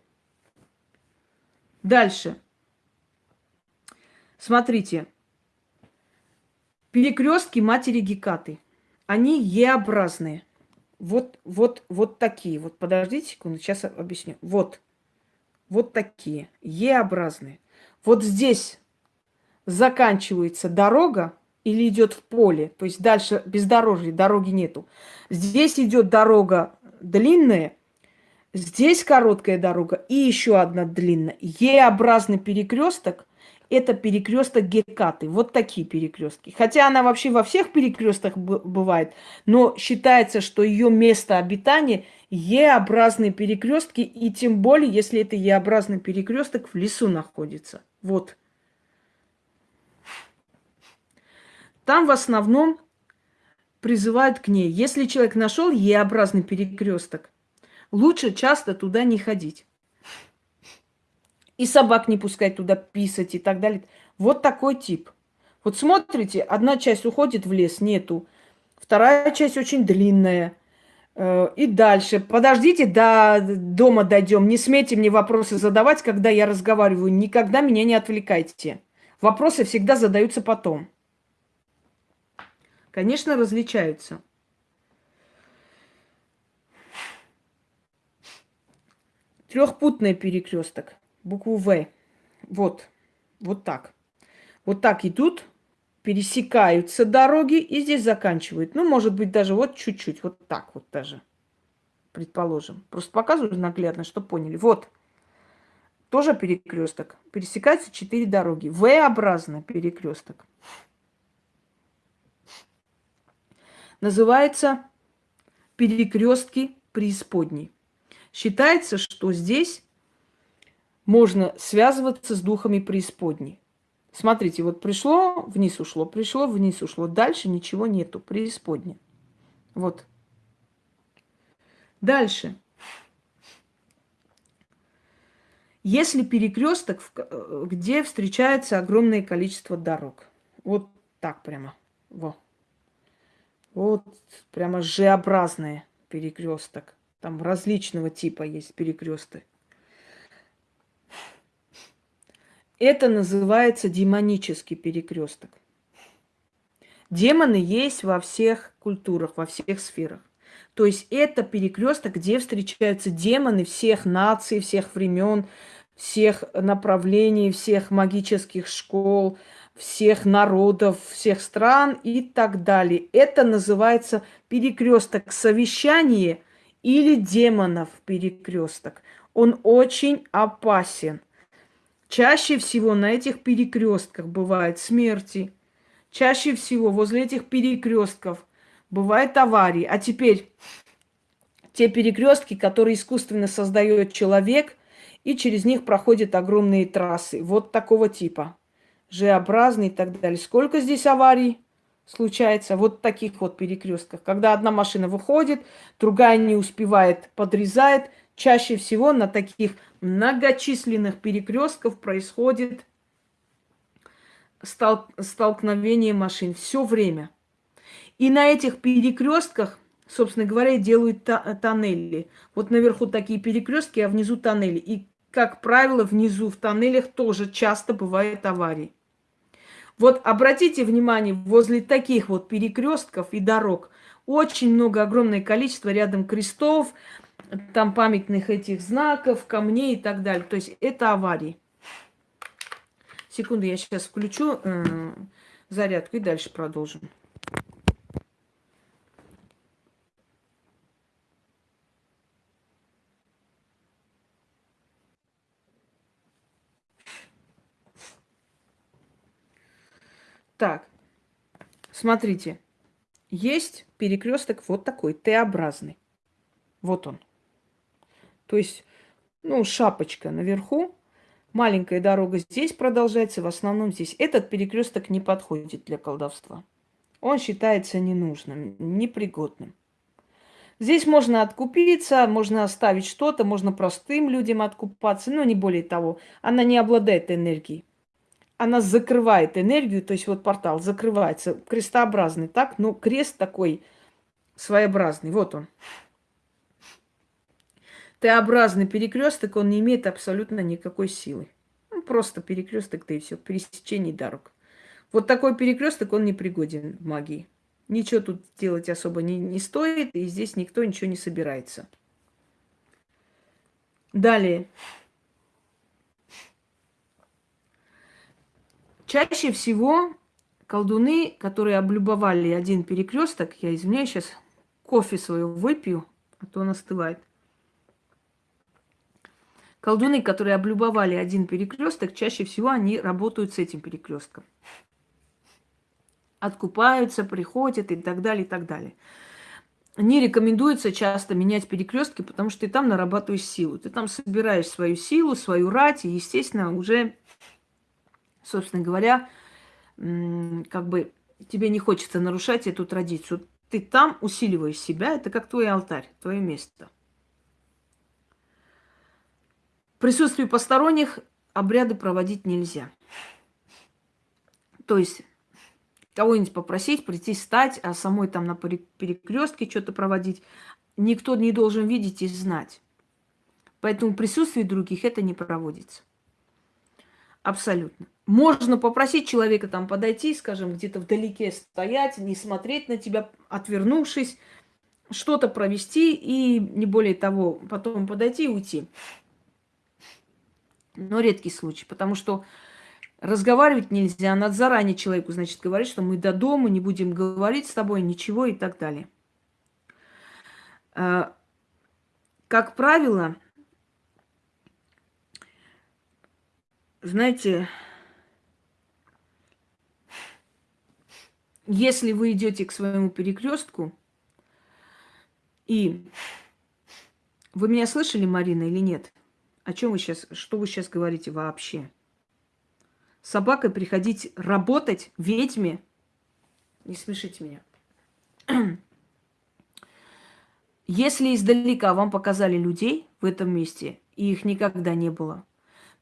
Дальше. Смотрите. Перекрестки матери Гекаты. Они Е-образные. Вот, вот, вот такие. Вот подождите секунду, сейчас объясню. Вот. Вот такие. Е-образные. Вот здесь заканчивается дорога, или идет в поле, то есть дальше бездорожье, дороги нету. Здесь идет дорога длинная, здесь короткая дорога и еще одна длинная. Е-образный перекресток – это перекресток Гекаты. Вот такие перекрестки. Хотя она вообще во всех перекрестках бывает, но считается, что ее место обитания Е-образные перекрестки, и тем более, если это Е-образный перекресток в лесу находится. Вот. Там в основном призывают к ней. Если человек нашел Е-образный перекресток, лучше часто туда не ходить. И собак не пускать туда писать и так далее. Вот такой тип. Вот смотрите, одна часть уходит в лес, нету. Вторая часть очень длинная. Э, и дальше. Подождите, до дома дойдем. Не смейте мне вопросы задавать, когда я разговариваю. Никогда меня не отвлекайте. Вопросы всегда задаются потом. Конечно, различаются. Трехпутный перекресток. Букву В. Вот. Вот так. Вот так идут, пересекаются дороги и здесь заканчивают. Ну, может быть, даже вот чуть-чуть. Вот так вот даже. Предположим. Просто показываю наглядно, чтобы поняли. Вот. Тоже перекресток. Пересекаются четыре дороги. В-образно перекресток. называется перекрестки преисподней. Считается, что здесь можно связываться с духами преисподней. Смотрите, вот пришло, вниз ушло, пришло, вниз ушло. Дальше ничего нету, преисподня. Вот. Дальше. Если перекресток, где встречается огромное количество дорог. Вот так прямо. Во. Вот прямо G-образный перекресток. Там различного типа есть перекресты. Это называется демонический перекресток. Демоны есть во всех культурах, во всех сферах. То есть это перекресток, где встречаются демоны всех наций, всех времен, всех направлений, всех магических школ, всех народов, всех стран и так далее. Это называется перекресток совещания или демонов перекресток. Он очень опасен. Чаще всего на этих перекрестках бывают смерти. Чаще всего возле этих перекрестков бывают аварии. А теперь те перекрестки, которые искусственно создает человек – и через них проходят огромные трассы. Вот такого типа. Ж-образный и так далее. Сколько здесь аварий случается? Вот таких вот перекрестках. Когда одна машина выходит, другая не успевает, подрезает. Чаще всего на таких многочисленных перекрестках происходит стол столкновение машин все время. И на этих перекрестках, собственно говоря, делают тоннели. Вот наверху такие перекрестки, а внизу тоннели. И как правило, внизу в тоннелях тоже часто бывают аварии. Вот обратите внимание, возле таких вот перекрестков и дорог очень много, огромное количество рядом крестов, там памятных этих знаков, камней и так далее. То есть это аварии. Секунду, я сейчас включу э, зарядку и дальше продолжим. Так, смотрите, есть перекресток вот такой, Т-образный. Вот он. То есть, ну, шапочка наверху, маленькая дорога здесь продолжается, в основном здесь. Этот перекресток не подходит для колдовства. Он считается ненужным, непригодным. Здесь можно откупиться, можно оставить что-то, можно простым людям откупаться, но не более того. Она не обладает энергией она закрывает энергию, то есть вот портал закрывается, крестообразный, так? Но крест такой своеобразный, вот он. Т-образный перекресток, он не имеет абсолютно никакой силы. Ну, просто перекресток, да и все, пересечение дорог. Вот такой перекресток, он не пригоден в магии. Ничего тут делать особо не, не стоит, и здесь никто ничего не собирается. Далее. Чаще всего колдуны, которые облюбовали один перекресток, я извиняюсь, сейчас кофе свою выпью, а то он остывает. Колдуны, которые облюбовали один перекресток, чаще всего они работают с этим перекрестком. Откупаются, приходят и так далее, и так далее. Не рекомендуется часто менять перекрестки, потому что ты там нарабатываешь силу. Ты там собираешь свою силу, свою рать, и, естественно, уже собственно говоря, как бы тебе не хочется нарушать эту традицию. Ты там усиливаешь себя, это как твой алтарь, твое место. В присутствии посторонних обряды проводить нельзя. То есть кого-нибудь попросить, прийти стать, а самой там на перекрестке что-то проводить, никто не должен видеть и знать. Поэтому в присутствии других это не проводится. Абсолютно. Можно попросить человека там подойти, скажем, где-то вдалеке стоять, не смотреть на тебя, отвернувшись, что-то провести и не более того, потом подойти и уйти. Но редкий случай, потому что разговаривать нельзя, надо заранее человеку, значит, говорить, что мы до дома не будем говорить с тобой ничего и так далее. А, как правило, знаете, если вы идете к своему перекрестку, и вы меня слышали, Марина, или нет? О чем вы сейчас, что вы сейчас говорите вообще? С собакой приходить работать ведьме? Не смешите меня. (clears throat) Если издалека вам показали людей в этом месте, и их никогда не было,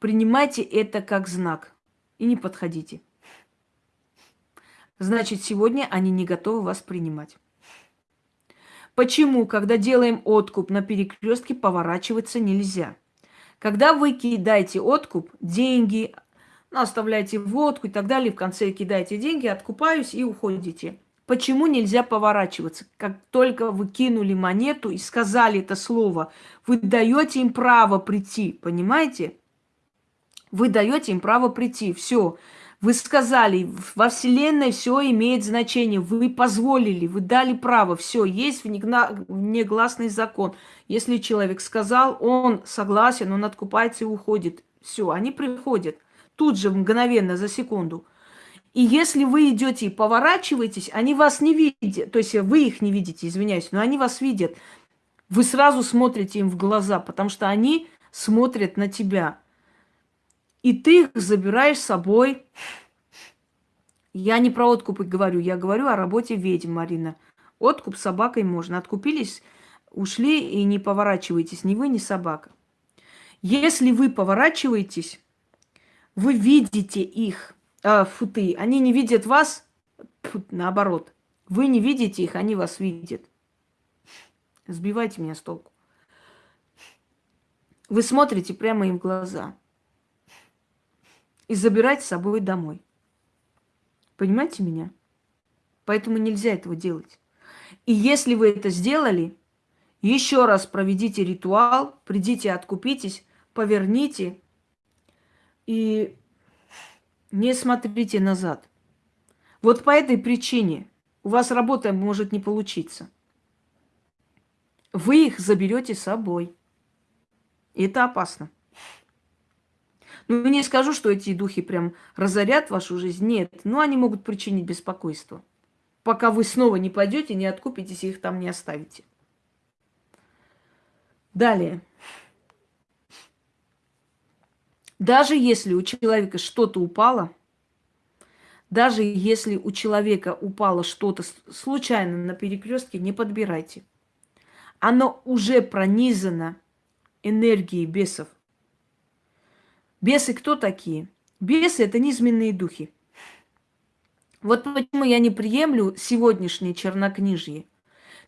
принимайте это как знак и не подходите. Значит, сегодня они не готовы вас принимать. Почему, когда делаем откуп на перекрестке, поворачиваться нельзя? Когда вы кидаете откуп, деньги, ну, оставляете водку и так далее, в конце кидаете деньги, откупаюсь и уходите. Почему нельзя поворачиваться? Как только вы кинули монету и сказали это слово, вы даете им право прийти, понимаете? Вы даете им право прийти. Все. Вы сказали, во Вселенной все имеет значение. Вы позволили, вы дали право. Все, есть внегласный закон. Если человек сказал, он согласен, он откупается и уходит. Все, они приходят. Тут же, мгновенно, за секунду. И если вы идете и поворачиваетесь, они вас не видят. То есть вы их не видите, извиняюсь, но они вас видят. Вы сразу смотрите им в глаза, потому что они смотрят на тебя. И ты их забираешь с собой. Я не про откуп говорю, я говорю о работе ведьм, Марина. Откуп собакой можно. Откупились, ушли и не поворачиваетесь, ни вы, ни собака. Если вы поворачиваетесь, вы видите их, э, футы, они не видят вас, фу, наоборот. Вы не видите их, они вас видят. Сбивайте меня с толку. Вы смотрите прямо им в глаза и забирать с собой домой. Понимаете меня? Поэтому нельзя этого делать. И если вы это сделали, еще раз проведите ритуал, придите, откупитесь, поверните и не смотрите назад. Вот по этой причине у вас работа может не получиться. Вы их заберете с собой. И это опасно. Ну, не скажу, что эти духи прям разорят вашу жизнь. Нет, но они могут причинить беспокойство. Пока вы снова не пойдете, не откупитесь и их там не оставите. Далее. Даже если у человека что-то упало, даже если у человека упало что-то случайно на перекрестке, не подбирайте. Оно уже пронизано энергией бесов – Бесы кто такие? Бесы – это низменные духи. Вот почему я не приемлю сегодняшнее чернокнижье.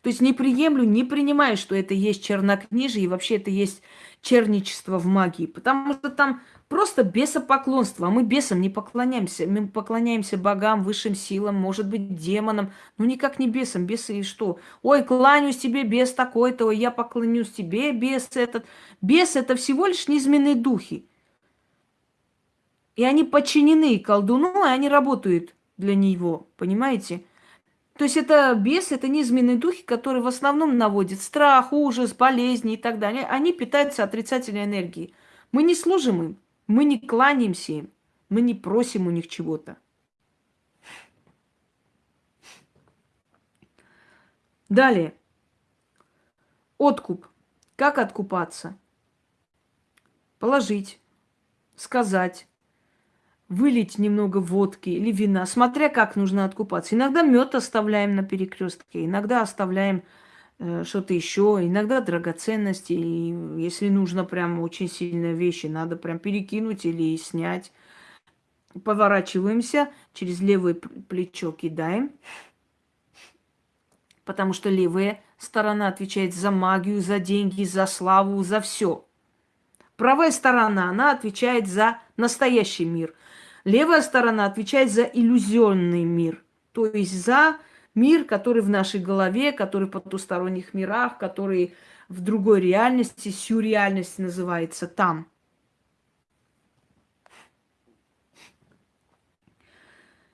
То есть не приемлю, не принимаю, что это есть чернокнижие и вообще это есть черничество в магии. Потому что там просто бесопоклонство. А мы бесам не поклоняемся. Мы поклоняемся богам, высшим силам, может быть, демонам. Ну никак не бесам. Бесы и что? Ой, кланяюсь тебе, бес такой-то. Ой, я поклонюсь тебе, бес этот. Бес – это всего лишь низменные духи. И они подчинены колдуну, и они работают для него, понимаете? То есть это бес, это низменные духи, которые в основном наводят страх, ужас, болезни и так далее. Они питаются отрицательной энергией. Мы не служим им, мы не кланяемся им, мы не просим у них чего-то. Далее. Откуп. Как откупаться? Положить, сказать, вылить немного водки или вина, смотря как нужно откупаться. Иногда мед оставляем на перекрестке, иногда оставляем э, что-то еще, иногда драгоценности. И если нужно прям очень сильные вещи, надо прям перекинуть или снять. Поворачиваемся, через левое плечо кидаем, потому что левая сторона отвечает за магию, за деньги, за славу, за все. Правая сторона, она отвечает за настоящий мир – Левая сторона отвечает за иллюзионный мир, то есть за мир, который в нашей голове, который в потусторонних мирах, который в другой реальности, сюрреальность называется там.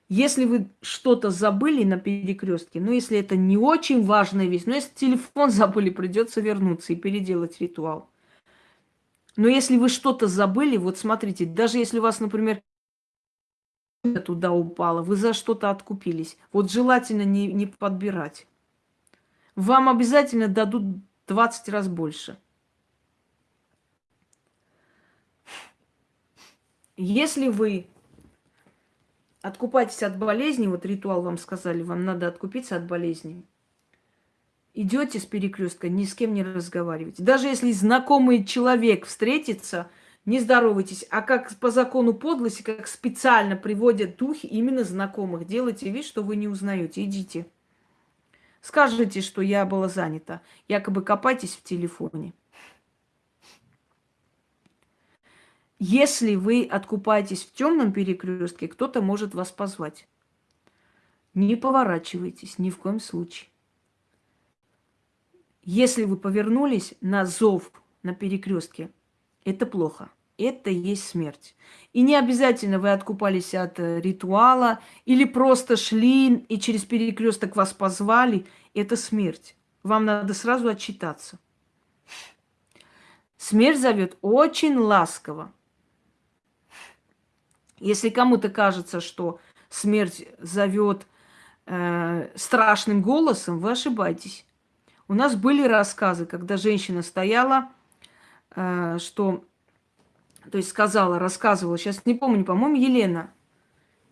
Если вы что-то забыли на перекрестке, ну если это не очень важная вещь, но если телефон (laughs) забыли, придется вернуться и переделать ритуал. Но если вы что-то забыли, вот смотрите, даже если у вас, например, туда упала, вы за что-то откупились. Вот желательно не, не подбирать. Вам обязательно дадут 20 раз больше. Если вы откупаетесь от болезни, вот ритуал вам сказали, вам надо откупиться от болезни, идете с перекрестка, ни с кем не разговаривайте. Даже если знакомый человек встретится, не здоровайтесь, а как по закону подлости, как специально приводят духи именно знакомых. Делайте вид, что вы не узнаете. Идите. Скажите, что я была занята. Якобы копайтесь в телефоне. Если вы откупаетесь в темном перекрестке, кто-то может вас позвать. Не поворачивайтесь ни в коем случае. Если вы повернулись на зов на перекрестке, это плохо. Это есть смерть. И не обязательно вы откупались от э, ритуала или просто шли и через перекресток вас позвали. Это смерть. Вам надо сразу отчитаться. Смерть зовет очень ласково. Если кому-то кажется, что смерть зовет э, страшным голосом, вы ошибаетесь. У нас были рассказы, когда женщина стояла, что, то есть сказала, рассказывала, сейчас не помню, по-моему, Елена,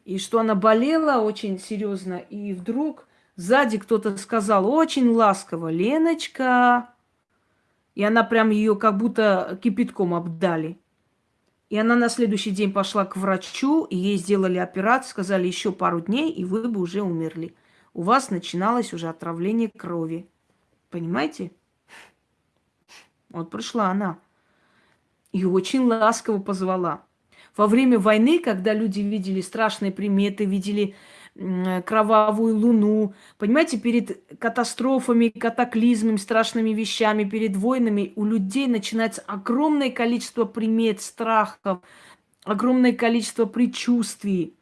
и что она болела очень серьезно, и вдруг сзади кто-то сказал очень ласково, Леночка, и она прям ее как будто кипятком обдали. И она на следующий день пошла к врачу, и ей сделали операцию, сказали еще пару дней, и вы бы уже умерли. У вас начиналось уже отравление крови. Понимаете? Вот пришла она. И очень ласково позвала. Во время войны, когда люди видели страшные приметы, видели кровавую луну. Понимаете, перед катастрофами, катаклизмами, страшными вещами, перед войнами у людей начинается огромное количество примет, страхов, огромное количество предчувствий,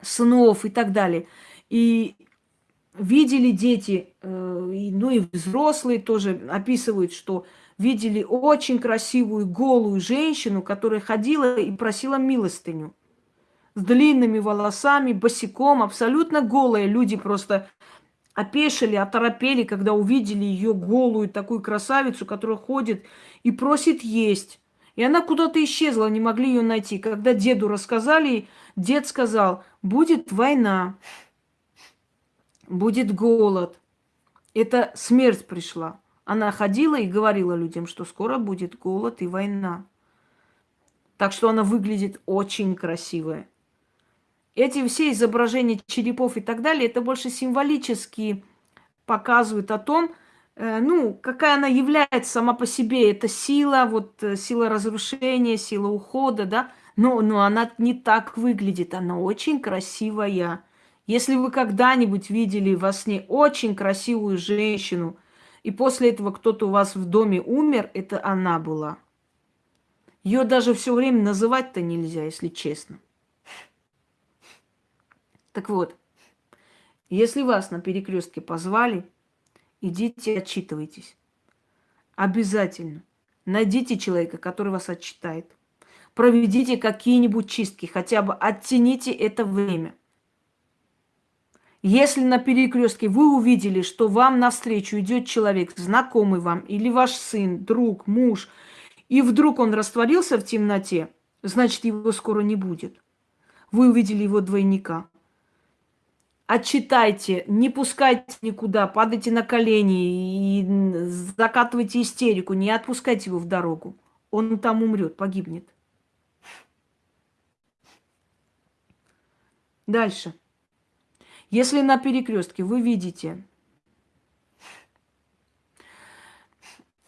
снов и так далее. И видели дети, э, ну и взрослые тоже описывают, что видели очень красивую голую женщину, которая ходила и просила милостыню с длинными волосами, босиком, абсолютно голые. Люди просто опешили, оторопели, когда увидели ее голую такую красавицу, которая ходит и просит есть. И она куда-то исчезла, не могли ее найти. Когда деду рассказали, дед сказал, будет война, будет голод. Это смерть пришла. Она ходила и говорила людям, что скоро будет голод и война. Так что она выглядит очень красивая. Эти все изображения черепов и так далее, это больше символически показывают о том, э, ну, какая она является сама по себе. Это сила, вот э, сила разрушения, сила ухода, да. Но, но она не так выглядит, она очень красивая. Если вы когда-нибудь видели во сне очень красивую женщину, и после этого кто-то у вас в доме умер, это она была. Ее даже все время называть-то нельзя, если честно. Так вот, если вас на перекрестке позвали, идите отчитывайтесь. Обязательно. Найдите человека, который вас отчитает. Проведите какие-нибудь чистки, хотя бы оттяните это время. Если на перекрестке вы увидели, что вам навстречу идет человек, знакомый вам, или ваш сын, друг, муж, и вдруг он растворился в темноте, значит, его скоро не будет. Вы увидели его двойника отчитайте, не пускайте никуда, падайте на колени и закатывайте истерику, не отпускайте его в дорогу. Он там умрет, погибнет. Дальше. Если на перекрестке вы видите,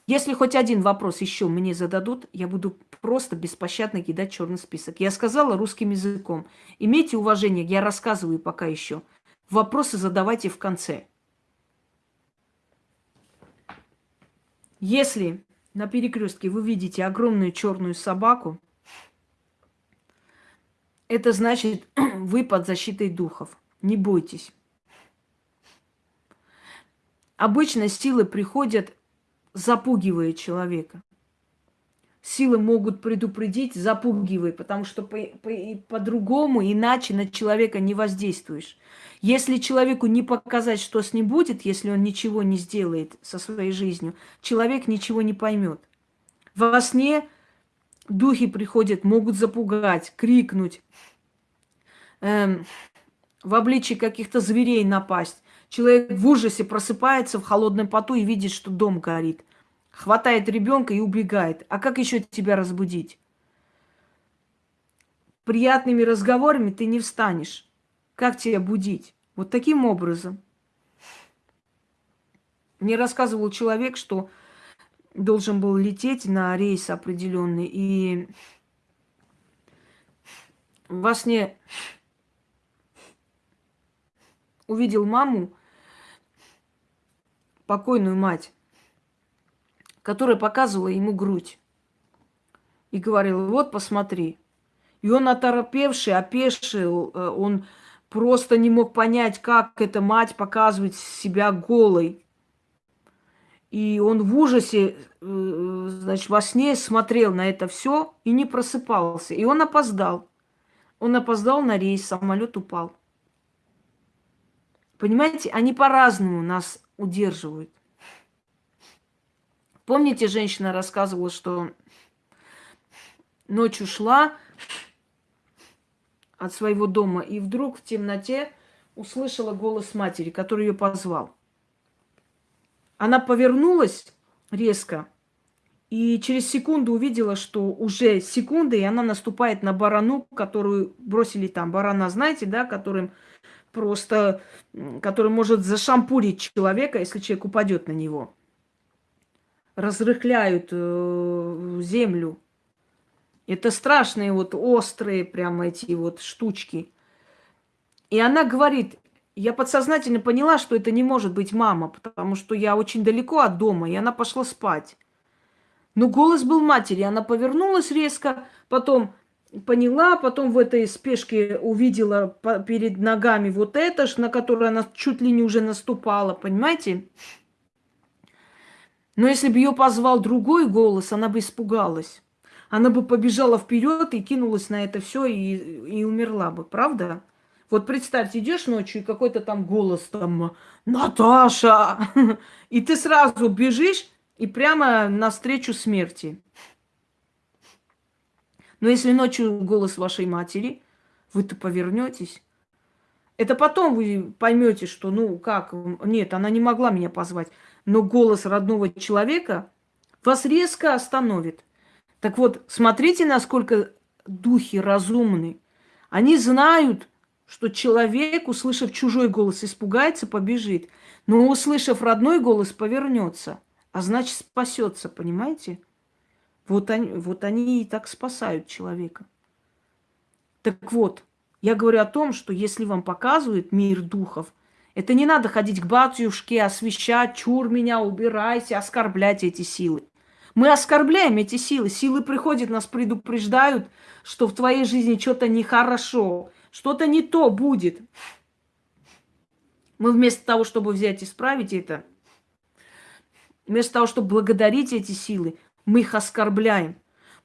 если хоть один вопрос еще мне зададут, я буду просто беспощадно кидать черный список. Я сказала русским языком. Имейте уважение, я рассказываю пока еще. Вопросы задавайте в конце. Если на перекрестке вы видите огромную черную собаку, это значит, (clears throat) вы под защитой духов. Не бойтесь. Обычно силы приходят, запугивая человека силы могут предупредить, запугивай, потому что по-другому, по, по иначе на человека не воздействуешь. Если человеку не показать, что с ним будет, если он ничего не сделает со своей жизнью, человек ничего не поймет. Во сне духи приходят, могут запугать, крикнуть, эм, в обличии каких-то зверей напасть. Человек в ужасе просыпается в холодном поту и видит, что дом горит хватает ребенка и убегает. А как еще тебя разбудить? приятными разговорами ты не встанешь. Как тебя будить? Вот таким образом. Мне рассказывал человек, что должен был лететь на рейс определенный, и во сне увидел маму, покойную мать, которая показывала ему грудь. И говорила, вот посмотри. И он оторопевший, опешил, э, он просто не мог понять, как эта мать показывает себя голой. И он в ужасе, э, значит, во сне смотрел на это все и не просыпался. И он опоздал. Он опоздал на рейс, самолет упал. Понимаете, они по-разному нас удерживают. Помните, женщина рассказывала, что ночью шла от своего дома и вдруг в темноте услышала голос матери, который ее позвал. Она повернулась резко и через секунду увидела, что уже секунды, и она наступает на барану, которую бросили там. Барана, знаете, да, которым просто, который может зашампурить человека, если человек упадет на него. Разрыхляют э, землю. Это страшные вот острые прямо эти вот штучки. И она говорит, я подсознательно поняла, что это не может быть мама, потому что я очень далеко от дома, и она пошла спать. Но голос был матери, она повернулась резко, потом поняла, потом в этой спешке увидела перед ногами вот это, на которое она чуть ли не уже наступала, понимаете? Но если бы ее позвал другой голос, она бы испугалась. Она бы побежала вперед и кинулась на это все и, и умерла бы, правда? Вот представьте, идешь ночью, и какой-то там голос там «Наташа!» (laughs) И ты сразу бежишь и прямо навстречу смерти. Но если ночью голос вашей матери, вы-то повернетесь. Это потом вы поймете, что, ну, как, нет, она не могла меня позвать. Но голос родного человека вас резко остановит. Так вот, смотрите, насколько духи разумны. Они знают, что человек, услышав чужой голос, испугается, побежит. Но услышав родной голос, повернется. А значит, спасется, понимаете? Вот они, вот они и так спасают человека. Так вот, я говорю о том, что если вам показывают мир духов, это не надо ходить к батюшке, освещать, чур меня, убирайся, оскорблять эти силы. Мы оскорбляем эти силы. Силы приходят, нас предупреждают, что в твоей жизни что-то нехорошо, что-то не то будет. Мы вместо того, чтобы взять и исправить это, вместо того, чтобы благодарить эти силы, мы их оскорбляем.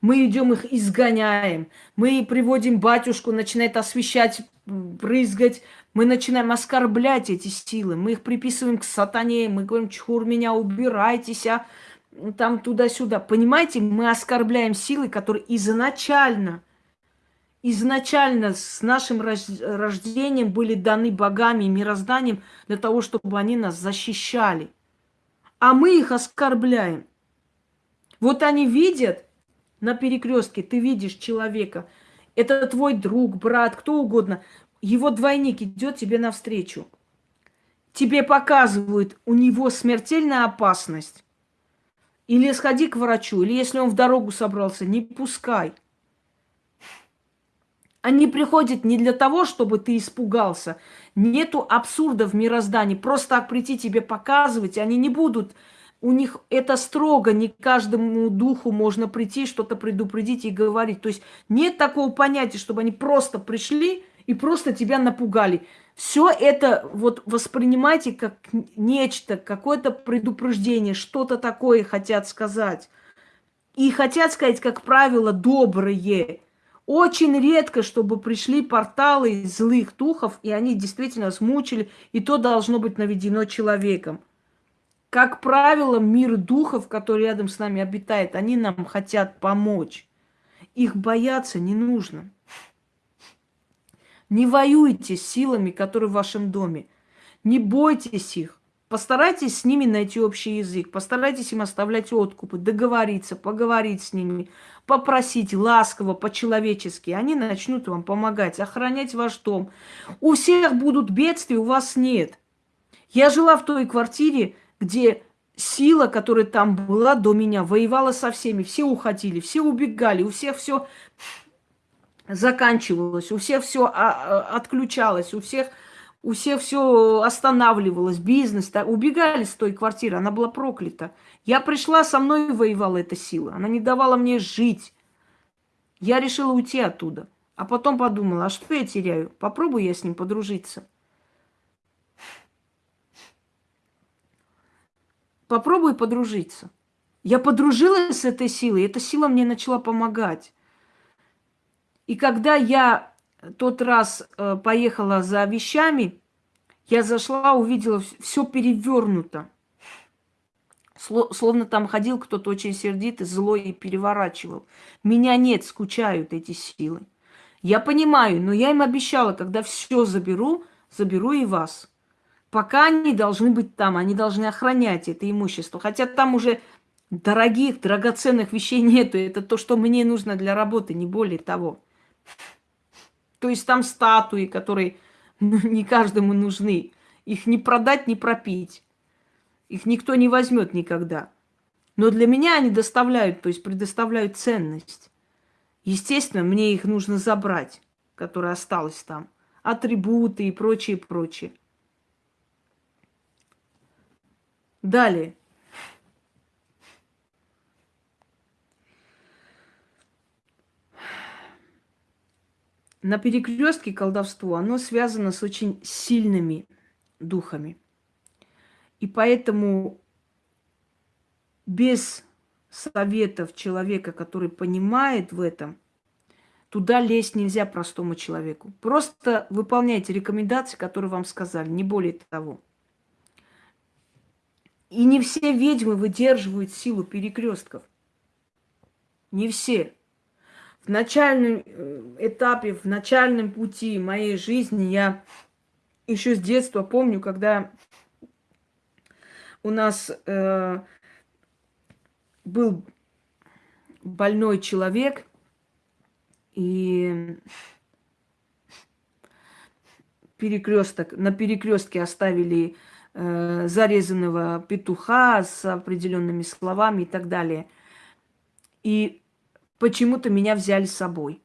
Мы идем их изгоняем. Мы приводим батюшку, начинает освещать, брызгать. Мы начинаем оскорблять эти силы. Мы их приписываем к сатане. Мы говорим, чур меня, убирайтесь, а там туда-сюда. Понимаете, мы оскорбляем силы, которые изначально, изначально с нашим рождением были даны богами и мирозданием для того, чтобы они нас защищали. А мы их оскорбляем. Вот они видят на перекрестке, ты видишь человека, это твой друг, брат, кто угодно, его двойник идет тебе навстречу. Тебе показывают, у него смертельная опасность. Или сходи к врачу, или если он в дорогу собрался, не пускай. Они приходят не для того, чтобы ты испугался. Нету абсурда в мироздании. Просто так прийти тебе показывать, они не будут у них это строго, не каждому духу можно прийти, что-то предупредить и говорить. То есть нет такого понятия, чтобы они просто пришли и просто тебя напугали. Все это вот воспринимайте как нечто, какое-то предупреждение, что-то такое хотят сказать. И хотят сказать, как правило, добрые. Очень редко, чтобы пришли порталы злых духов, и они действительно смучили, и то должно быть наведено человеком. Как правило, мир духов, который рядом с нами обитает, они нам хотят помочь. Их бояться не нужно. Не воюйте с силами, которые в вашем доме. Не бойтесь их. Постарайтесь с ними найти общий язык, постарайтесь им оставлять откупы, договориться, поговорить с ними, попросить ласково, по-человечески. Они начнут вам помогать, охранять ваш дом. У всех будут бедствия, у вас нет. Я жила в той квартире, где сила, которая там была до меня, воевала со всеми. Все уходили, все убегали, у всех все заканчивалось, у всех все а, а, отключалось, у всех у всех все останавливалось, бизнес, так, убегали с той квартиры, она была проклята. Я пришла, со мной воевала эта сила, она не давала мне жить. Я решила уйти оттуда. А потом подумала, а что я теряю? Попробую я с ним подружиться. Попробуй подружиться. Я подружилась с этой силой, эта сила мне начала помогать. И когда я тот раз э, поехала за вещами, я зашла, увидела все перевернуто. Словно там ходил кто-то очень сердитый, злой и переворачивал. Меня нет, скучают эти силы. Я понимаю, но я им обещала, когда все заберу, заберу и вас. Пока они должны быть там, они должны охранять это имущество. Хотя там уже дорогих, драгоценных вещей (laughs) нету. Это то, что мне нужно для работы, не более того. То есть там статуи, которые (laughs) ну, не каждому нужны. Их не продать, не пропить. Их никто не возьмет никогда. Но для меня они доставляют, то есть предоставляют ценность. Естественно, мне их нужно забрать, которая осталась там. Атрибуты и прочее, прочее. Далее. на перекрестке колдовство, оно связано с очень сильными духами. И поэтому без советов человека, который понимает в этом, туда лезть нельзя простому человеку. Просто выполняйте рекомендации, которые вам сказали, не более того. И не все ведьмы выдерживают силу перекрестков. Не все в начальном э, этапе, в начальном пути моей жизни я еще с детства помню, когда у нас э, был больной человек, и перекресток, на перекрестке оставили э, зарезанного петуха с определенными словами и так далее. И почему-то меня взяли с собой.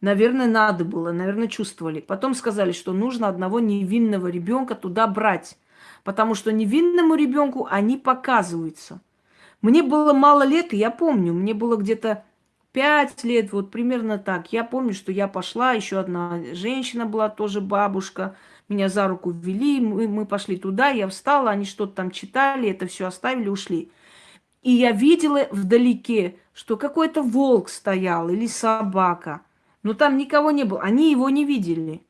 Наверное, надо было, наверное, чувствовали. Потом сказали, что нужно одного невинного ребенка туда брать, потому что невинному ребенку они показываются. Мне было мало лет, и я помню, мне было где-то пять лет, вот примерно так. Я помню, что я пошла, еще одна женщина была, тоже бабушка, меня за руку ввели, мы, мы пошли туда, я встала, они что-то там читали, это все оставили, ушли. И я видела вдалеке, что какой-то волк стоял или собака. Но там никого не было. Они его не видели.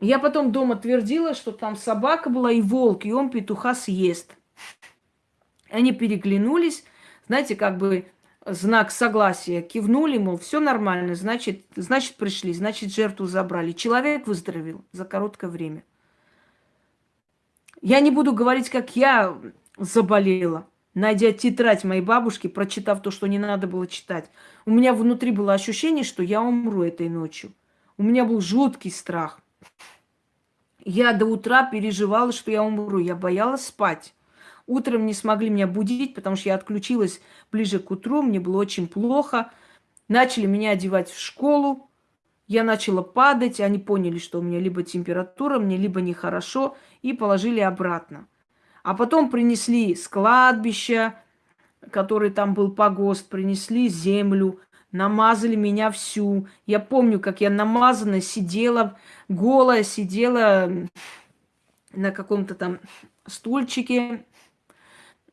Я потом дома твердила, что там собака была и волк, и он петуха съест. Они переглянулись, знаете, как бы знак согласия, кивнули, мол, все нормально, значит, значит пришли, значит жертву забрали. Человек выздоровел за короткое время. Я не буду говорить, как я заболела найдя тетрадь моей бабушки, прочитав то, что не надо было читать, у меня внутри было ощущение, что я умру этой ночью. У меня был жуткий страх. Я до утра переживала, что я умру. Я боялась спать. Утром не смогли меня будить, потому что я отключилась ближе к утру. Мне было очень плохо. Начали меня одевать в школу. Я начала падать. Они поняли, что у меня либо температура, мне либо нехорошо. И положили обратно. А потом принесли с кладбища, который там был погост, принесли землю, намазали меня всю. Я помню, как я намазанная сидела, голая сидела на каком-то там стульчике.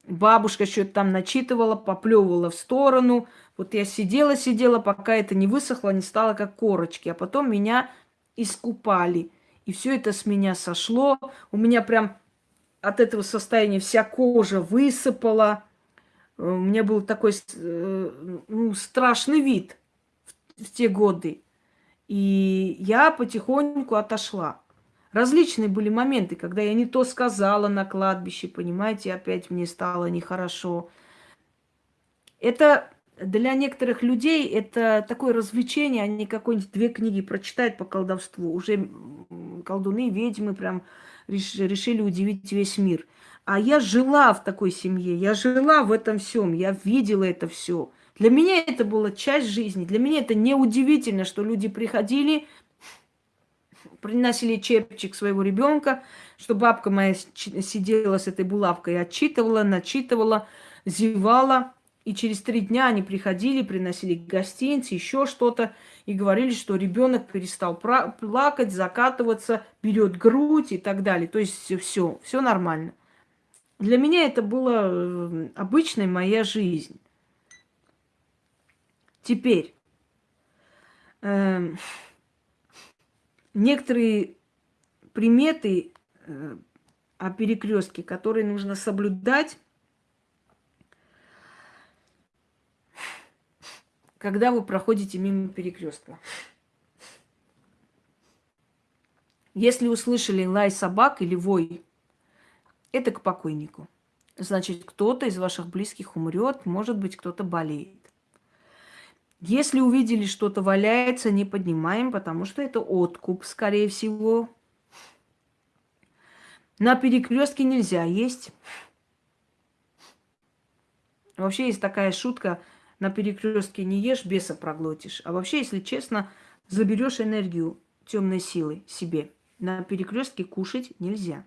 Бабушка что-то там начитывала, поплевывала в сторону. Вот я сидела-сидела, пока это не высохло, не стало как корочки. А потом меня искупали. И все это с меня сошло. У меня прям от этого состояния вся кожа высыпала. У меня был такой э, ну, страшный вид в те годы. И я потихоньку отошла. Различные были моменты, когда я не то сказала на кладбище, понимаете, опять мне стало нехорошо. Это для некоторых людей это такое развлечение, они какой-нибудь две книги прочитают по колдовству. Уже колдуны, ведьмы прям решили удивить весь мир. А я жила в такой семье, я жила в этом всем, я видела это все. Для меня это была часть жизни. Для меня это неудивительно, что люди приходили, приносили чепчик своего ребенка, что бабка моя сидела с этой булавкой, отчитывала, начитывала, зевала. И через три дня они приходили, приносили гостинцы, еще что-то, и говорили, что ребенок перестал плакать, закатываться, берет грудь и так далее. То есть все, все нормально. Для меня это была э, обычная моя жизнь. Теперь э, некоторые приметы э, о перекрестке, которые нужно соблюдать когда вы проходите мимо перекрестка. Если услышали лай собак или вой, это к покойнику. Значит, кто-то из ваших близких умрет, может быть, кто-то болеет. Если увидели, что-то валяется, не поднимаем, потому что это откуп, скорее всего. На перекрестке нельзя есть. Вообще есть такая шутка – на перекрестке не ешь, беса проглотишь. А вообще, если честно, заберешь энергию темной силы себе. На перекрестке кушать нельзя.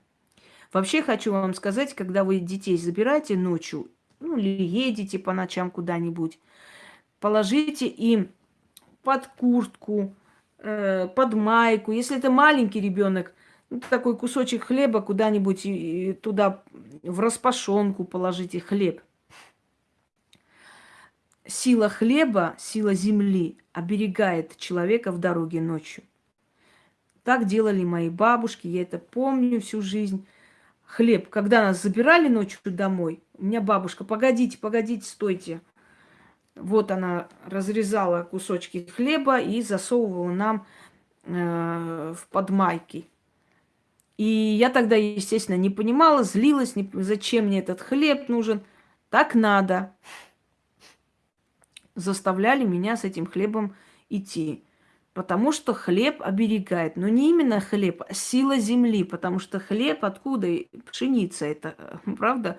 Вообще хочу вам сказать, когда вы детей забираете ночью, ну или едете по ночам куда-нибудь, положите им под куртку, э, под майку. Если это маленький ребенок, ну, такой кусочек хлеба куда-нибудь туда в распашонку положите хлеб сила хлеба, сила земли оберегает человека в дороге ночью. Так делали мои бабушки, я это помню всю жизнь. Хлеб, когда нас забирали ночью домой, у меня бабушка, погодите, погодите, стойте. Вот она разрезала кусочки хлеба и засовывала нам э, в подмайки. И я тогда, естественно, не понимала, злилась, не, зачем мне этот хлеб нужен. Так надо заставляли меня с этим хлебом идти. Потому что хлеб оберегает. Но не именно хлеб, а сила земли. Потому что хлеб откуда? Пшеница это, (laughs) правда?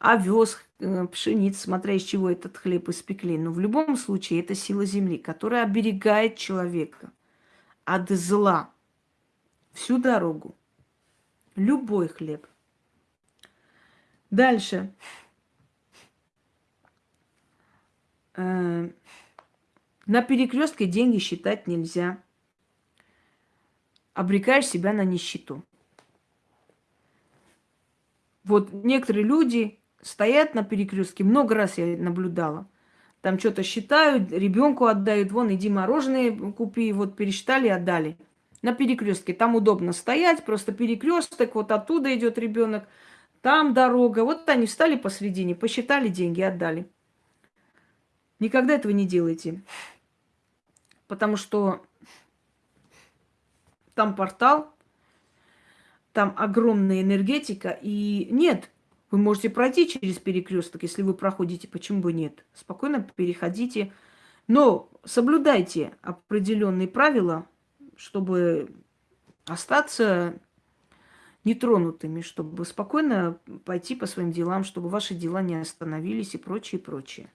Овес, э, пшеница, смотря из чего этот хлеб испекли. Но в любом случае это сила земли, которая оберегает человека от зла всю дорогу. Любой хлеб. Дальше. Э, на перекрестке деньги считать нельзя. Обрекаешь себя на нищету. Вот некоторые люди стоят на перекрестке, много раз я наблюдала. Там что-то считают, ребенку отдают, вон, иди мороженое купи, вот пересчитали, отдали. На перекрестке. Там удобно стоять, просто перекресток, вот оттуда идет ребенок, там дорога. Вот они встали посредине, посчитали деньги, отдали. Никогда этого не делайте. Потому что там портал, там огромная энергетика. И нет, вы можете пройти через перекресток, если вы проходите, почему бы нет? Спокойно переходите. Но соблюдайте определенные правила, чтобы остаться нетронутыми, чтобы спокойно пойти по своим делам, чтобы ваши дела не остановились и прочее, прочее.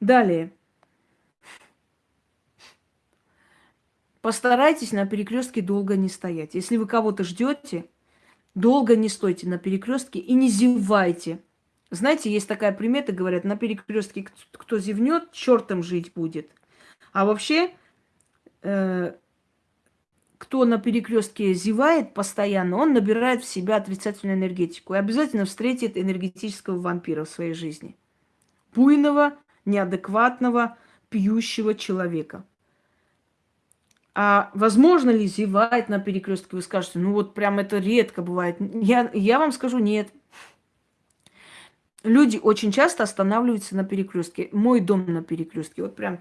Далее. Постарайтесь на перекрестке долго не стоять. Если вы кого-то ждете, долго не стойте на перекрестке и не зевайте. Знаете, есть такая примета, говорят, на перекрестке кто зевнет, чертом жить будет. А вообще, э, кто на перекрестке зевает постоянно, он набирает в себя отрицательную энергетику и обязательно встретит энергетического вампира в своей жизни. Буйного, неадекватного, пьющего человека. А возможно ли зевать на перекрестке? Вы скажете, ну вот прям это редко бывает. Я, я вам скажу, нет. Люди очень часто останавливаются на перекрестке. Мой дом на перекрестке. Вот прям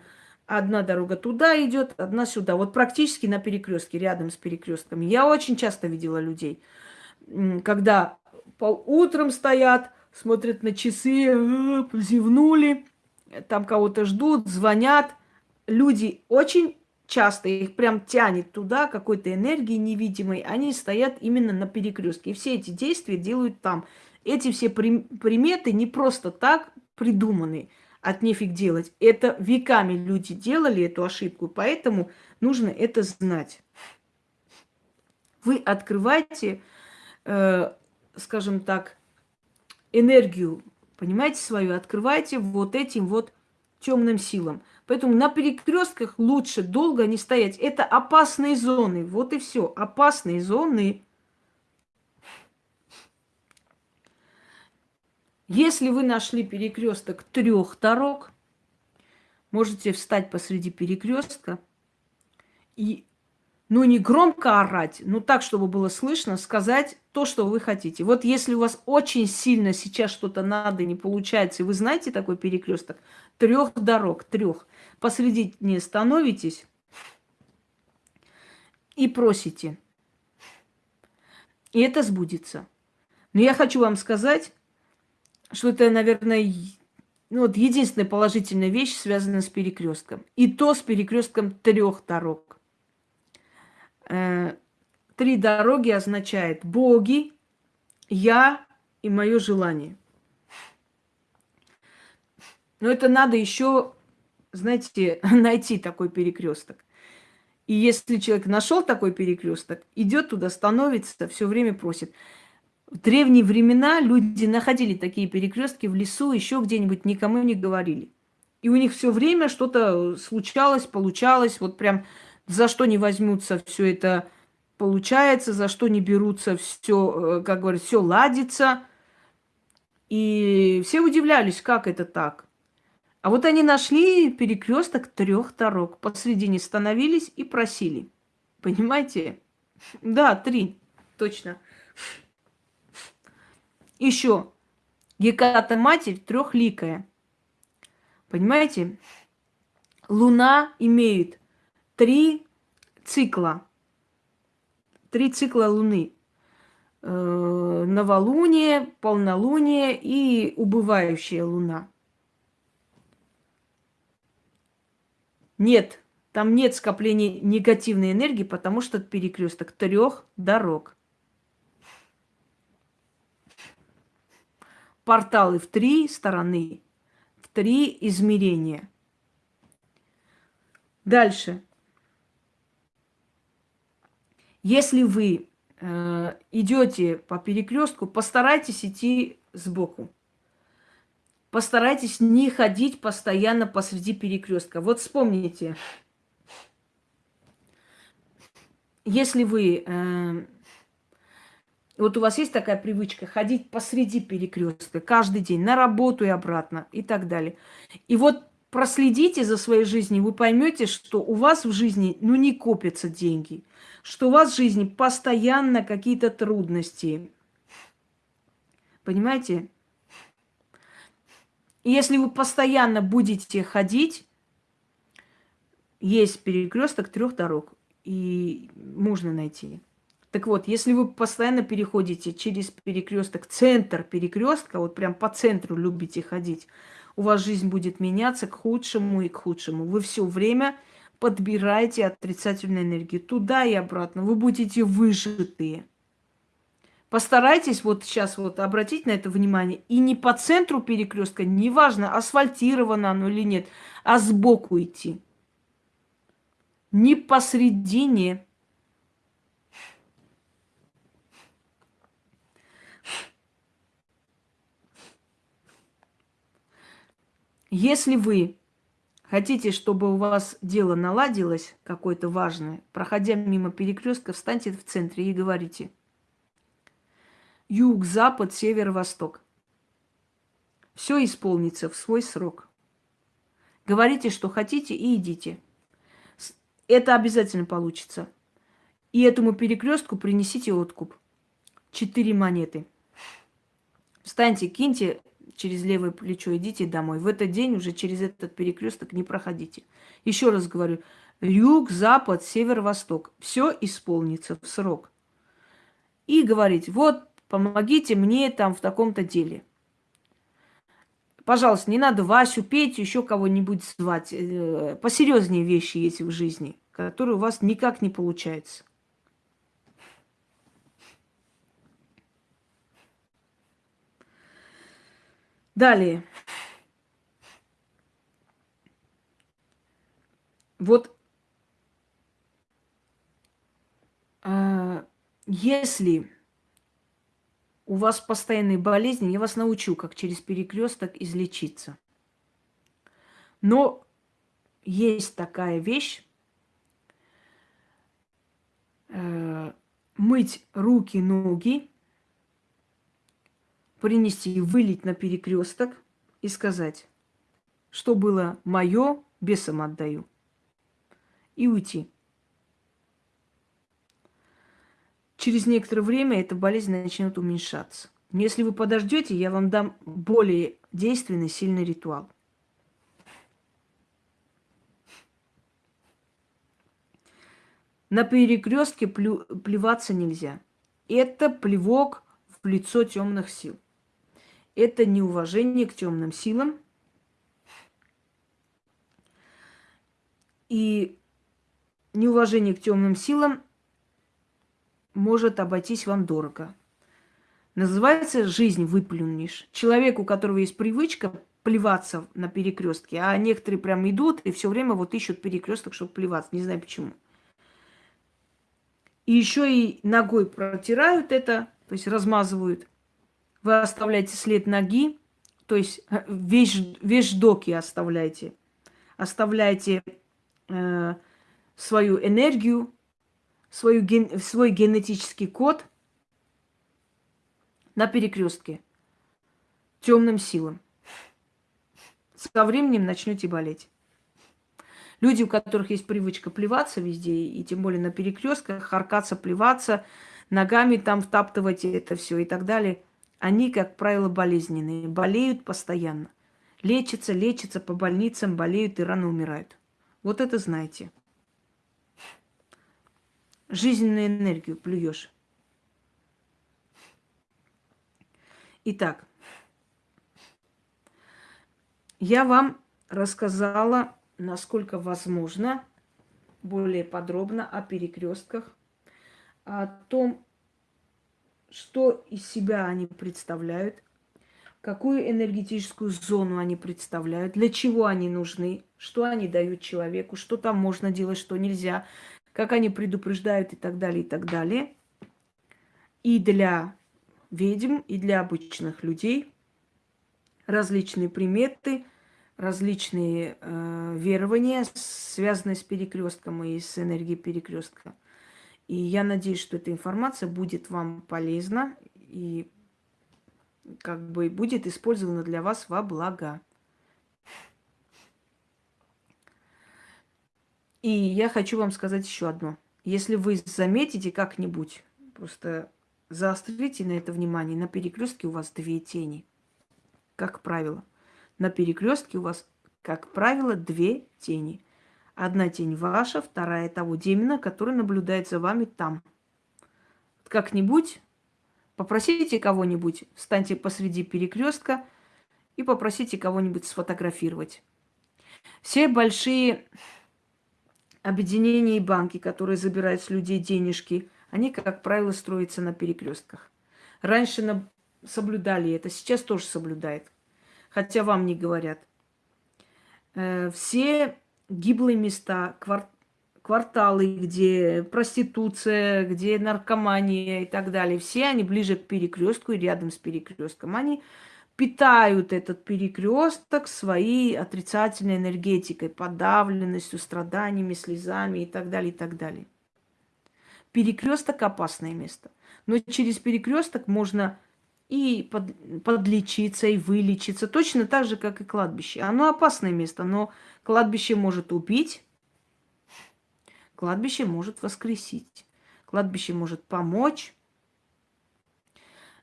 Одна дорога туда идет, одна сюда. Вот практически на перекрестке, рядом с перекрестками. Я очень часто видела людей, когда по утром стоят, смотрят на часы, «А, зевнули, там кого-то ждут, звонят. Люди очень часто их прям тянет туда какой-то энергии невидимой. Они стоят именно на перекрестке. И все эти действия делают там. Эти все приметы не просто так придуманы от нефиг делать. Это веками люди делали эту ошибку, поэтому нужно это знать. Вы открываете, э, скажем так, энергию, понимаете, свою, открываете вот этим вот темным силам. Поэтому на перекрестках лучше долго не стоять. Это опасные зоны. Вот и все. Опасные зоны. Если вы нашли перекресток трех дорог, можете встать посреди перекрестка и, ну, не громко орать, но так, чтобы было слышно, сказать то, что вы хотите. Вот если у вас очень сильно сейчас что-то надо, не получается, и вы знаете такой перекресток, трех дорог, трех, посредине становитесь и просите. И это сбудется. Но я хочу вам сказать, что это, наверное, ну, вот единственная положительная вещь, связанная с перекрестком. И то с перекрестком трех дорог. Э, три дороги означает боги, я и мое желание. Но это надо еще, знаете, (laughs) найти такой перекресток. И если человек нашел такой перекресток, идет туда, становится, все время просит. В древние времена люди находили такие перекрестки в лесу, еще где-нибудь никому не говорили. И у них все время что-то случалось, получалось, вот прям за что не возьмутся, все это получается, за что не берутся, все, э, как говорят, все ладится. И все удивлялись, как это так. А вот они нашли перекресток трех дорог, посредине становились и просили. Понимаете? Да, три, точно. Еще Геката Матерь трехликая. Понимаете? Луна имеет три цикла. Три цикла Луны. Э, новолуние, полнолуние и убывающая Луна. Нет, там нет скопления негативной энергии, потому что это перекресток трех дорог. порталы в три стороны, в три измерения. Дальше. Если вы э, идете по перекрестку, постарайтесь идти сбоку. Постарайтесь не ходить постоянно посреди перекрестка. Вот вспомните, если вы э, вот у вас есть такая привычка ходить посреди перекрестка каждый день на работу и обратно и так далее. И вот проследите за своей жизнью, вы поймете, что у вас в жизни ну не копятся деньги, что у вас в жизни постоянно какие-то трудности. Понимаете? Если вы постоянно будете ходить, есть перекресток трех дорог, и можно найти. Так вот, если вы постоянно переходите через перекресток, центр перекрестка, вот прям по центру любите ходить, у вас жизнь будет меняться к худшему и к худшему. Вы все время подбираете отрицательную энергию туда и обратно. Вы будете выжатые. Постарайтесь вот сейчас вот обратить на это внимание. И не по центру перекрестка, неважно, асфальтировано оно или нет, а сбоку идти. Не посредине Если вы хотите, чтобы у вас дело наладилось, какое-то важное, проходя мимо перекрестка, встаньте в центре и говорите юг, запад, север, восток. Все исполнится в свой срок. Говорите, что хотите, и идите. Это обязательно получится. И этому перекрестку принесите откуп. Четыре монеты. Встаньте, киньте через левое плечо, идите домой. В этот день уже через этот перекресток не проходите. Еще раз говорю, юг, запад, север, восток. Все исполнится в срок. И говорить, вот, помогите мне там в таком-то деле. Пожалуйста, не надо Васю, Петю, еще кого-нибудь звать. Э, посерьезнее вещи есть в жизни, которые у вас никак не получаются. Далее. Вот э, если у вас постоянные болезни, я вас научу, как через перекресток излечиться. Но есть такая вещь, э, мыть руки, ноги принести, вылить на перекресток и сказать, что было мое, бесом отдаю. И уйти. Через некоторое время эта болезнь начнет уменьшаться. Но если вы подождете, я вам дам более действенный, сильный ритуал. На перекрестке плю, плеваться нельзя. Это плевок в лицо темных сил это неуважение к темным силам. И неуважение к темным силам может обойтись вам дорого. Называется «жизнь выплюнешь». Человек, у которого есть привычка плеваться на перекрестке, а некоторые прям идут и все время вот ищут перекресток, чтобы плеваться. Не знаю почему. И еще и ногой протирают это, то есть размазывают. Вы оставляете след ноги, то есть э, вещь, вещдоки оставляете. Оставляете э, свою энергию, свою ген, свой генетический код на перекрестке темным силам. Со временем начнете болеть. Люди, у которых есть привычка плеваться везде, и тем более на перекрестках, харкаться, плеваться, ногами там втаптывать это все и так далее – они, как правило, болезненные, болеют постоянно. Лечатся, лечатся по больницам, болеют и рано умирают. Вот это знаете. Жизненную энергию плюешь. Итак, я вам рассказала, насколько возможно, более подробно о перекрестках, о том, что из себя они представляют, какую энергетическую зону они представляют, для чего они нужны, что они дают человеку, что там можно делать, что нельзя, как они предупреждают и так далее, и так далее. И для ведьм, и для обычных людей различные приметы, различные э, верования, связанные с перекрестком и с энергией перекрестка. И я надеюсь, что эта информация будет вам полезна и как бы будет использована для вас во благо. И я хочу вам сказать еще одно. Если вы заметите как-нибудь, просто заострите на это внимание, на перекрестке у вас две тени, как правило. На перекрестке у вас, как правило, две тени – Одна тень ваша, вторая того демона, который наблюдает за вами там. Как-нибудь попросите кого-нибудь, встаньте посреди перекрестка и попросите кого-нибудь сфотографировать. Все большие объединения и банки, которые забирают с людей денежки, они, как правило, строятся на перекрестках. Раньше на... соблюдали это, сейчас тоже соблюдают. Хотя вам не говорят. Э, все гиблые места, квар кварталы, где проституция, где наркомания и так далее. Все они ближе к перекрестку и рядом с перекрестком. Они питают этот перекресток своей отрицательной энергетикой, подавленностью, страданиями, слезами и так далее, и так далее. Перекресток опасное место. Но через перекресток можно и под, подлечиться, и вылечиться. Точно так же, как и кладбище. Оно опасное место, но кладбище может убить, кладбище может воскресить, кладбище может помочь.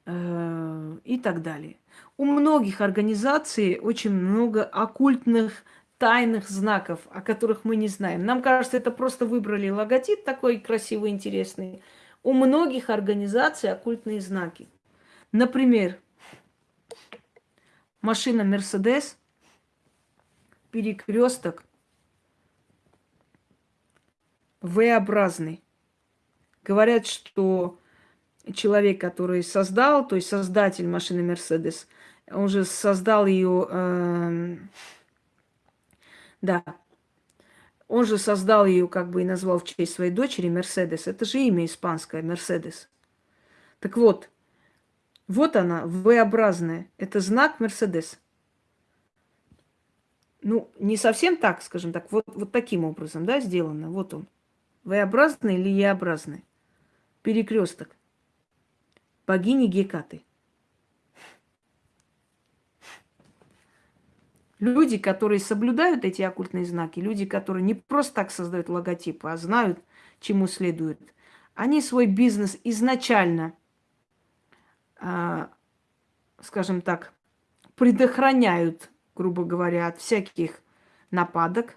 э, и так далее. У многих организаций очень много оккультных тайных знаков, о которых мы не знаем. Нам кажется, это просто выбрали логотип такой красивый, интересный. У многих организаций оккультные знаки. Например, машина Мерседес, перекресток V-образный. Говорят, что человек, который создал, то есть создатель машины Мерседес, он же создал ее, э, да, он же создал ее, как бы и назвал в честь своей дочери Мерседес. Это же имя испанское, Мерседес. Так вот, вот она, V-образная. Это знак Мерседес. Ну, не совсем так, скажем так, вот, вот таким образом, да, сделано. Вот он. V-образный или E-образный. Перекресток. Богини Гекаты. Люди, которые соблюдают эти оккультные знаки, люди, которые не просто так создают логотипы, а знают, чему следует, они свой бизнес изначально – а, скажем так, предохраняют, грубо говоря, от всяких нападок.